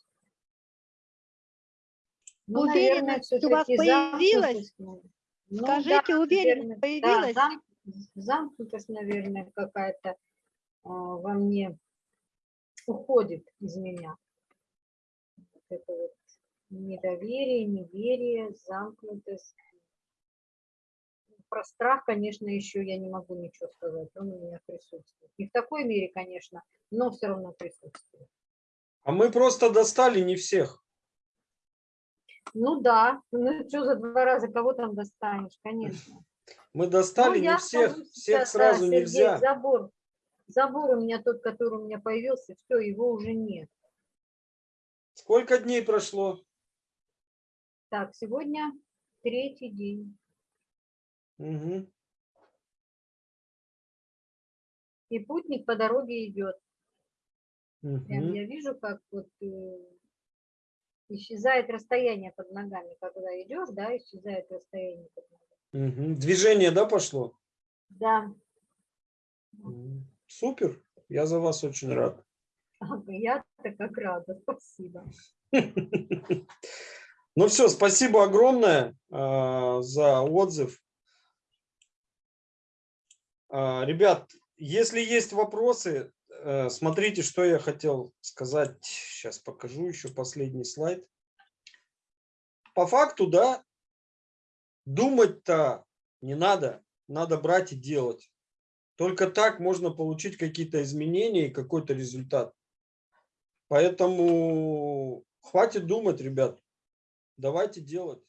Ну, Уверенность у вас появилась? ну, ну Скажите, да, уверенность наверное, появилась? Да, зам- замкнутость, наверное, какая-то а, во мне уходит из меня. Вот это вот недоверие, неверие, замкнутость. Про страх, конечно, еще я не могу ничего сказать. Он у меня присутствует. Не в такой мере, конечно, но все равно присутствует. А мы просто достали не всех. Ну да, ну что за два раза кого там достанешь, конечно. Мы достали Ну, не всех, скажу всех да, сразу Сергей, нельзя. Забор, забор у меня тот, который у меня появился, все, его уже нет. Сколько дней прошло? Так, сегодня третий день. Мгм. И путник по дороге идет. Прям Мгм. я вижу, как вот э, исчезает расстояние под ногами, когда идешь, да, исчезает расстояние под ногами. Мгм. Движение, да, пошло? Да, Супер. Я за вас очень рад. я-то как рада, спасибо. Ну все, спасибо огромное а, за отзыв. А, ребят, если есть вопросы, э, смотрите, что я хотел сказать. Сейчас покажу еще последний слайд. По факту, да, думать-то не надо, надо брать и делать. Только так можно получить какие-то изменения и какой-то результат. Поэтому хватит думать, ребят. Давайте делать.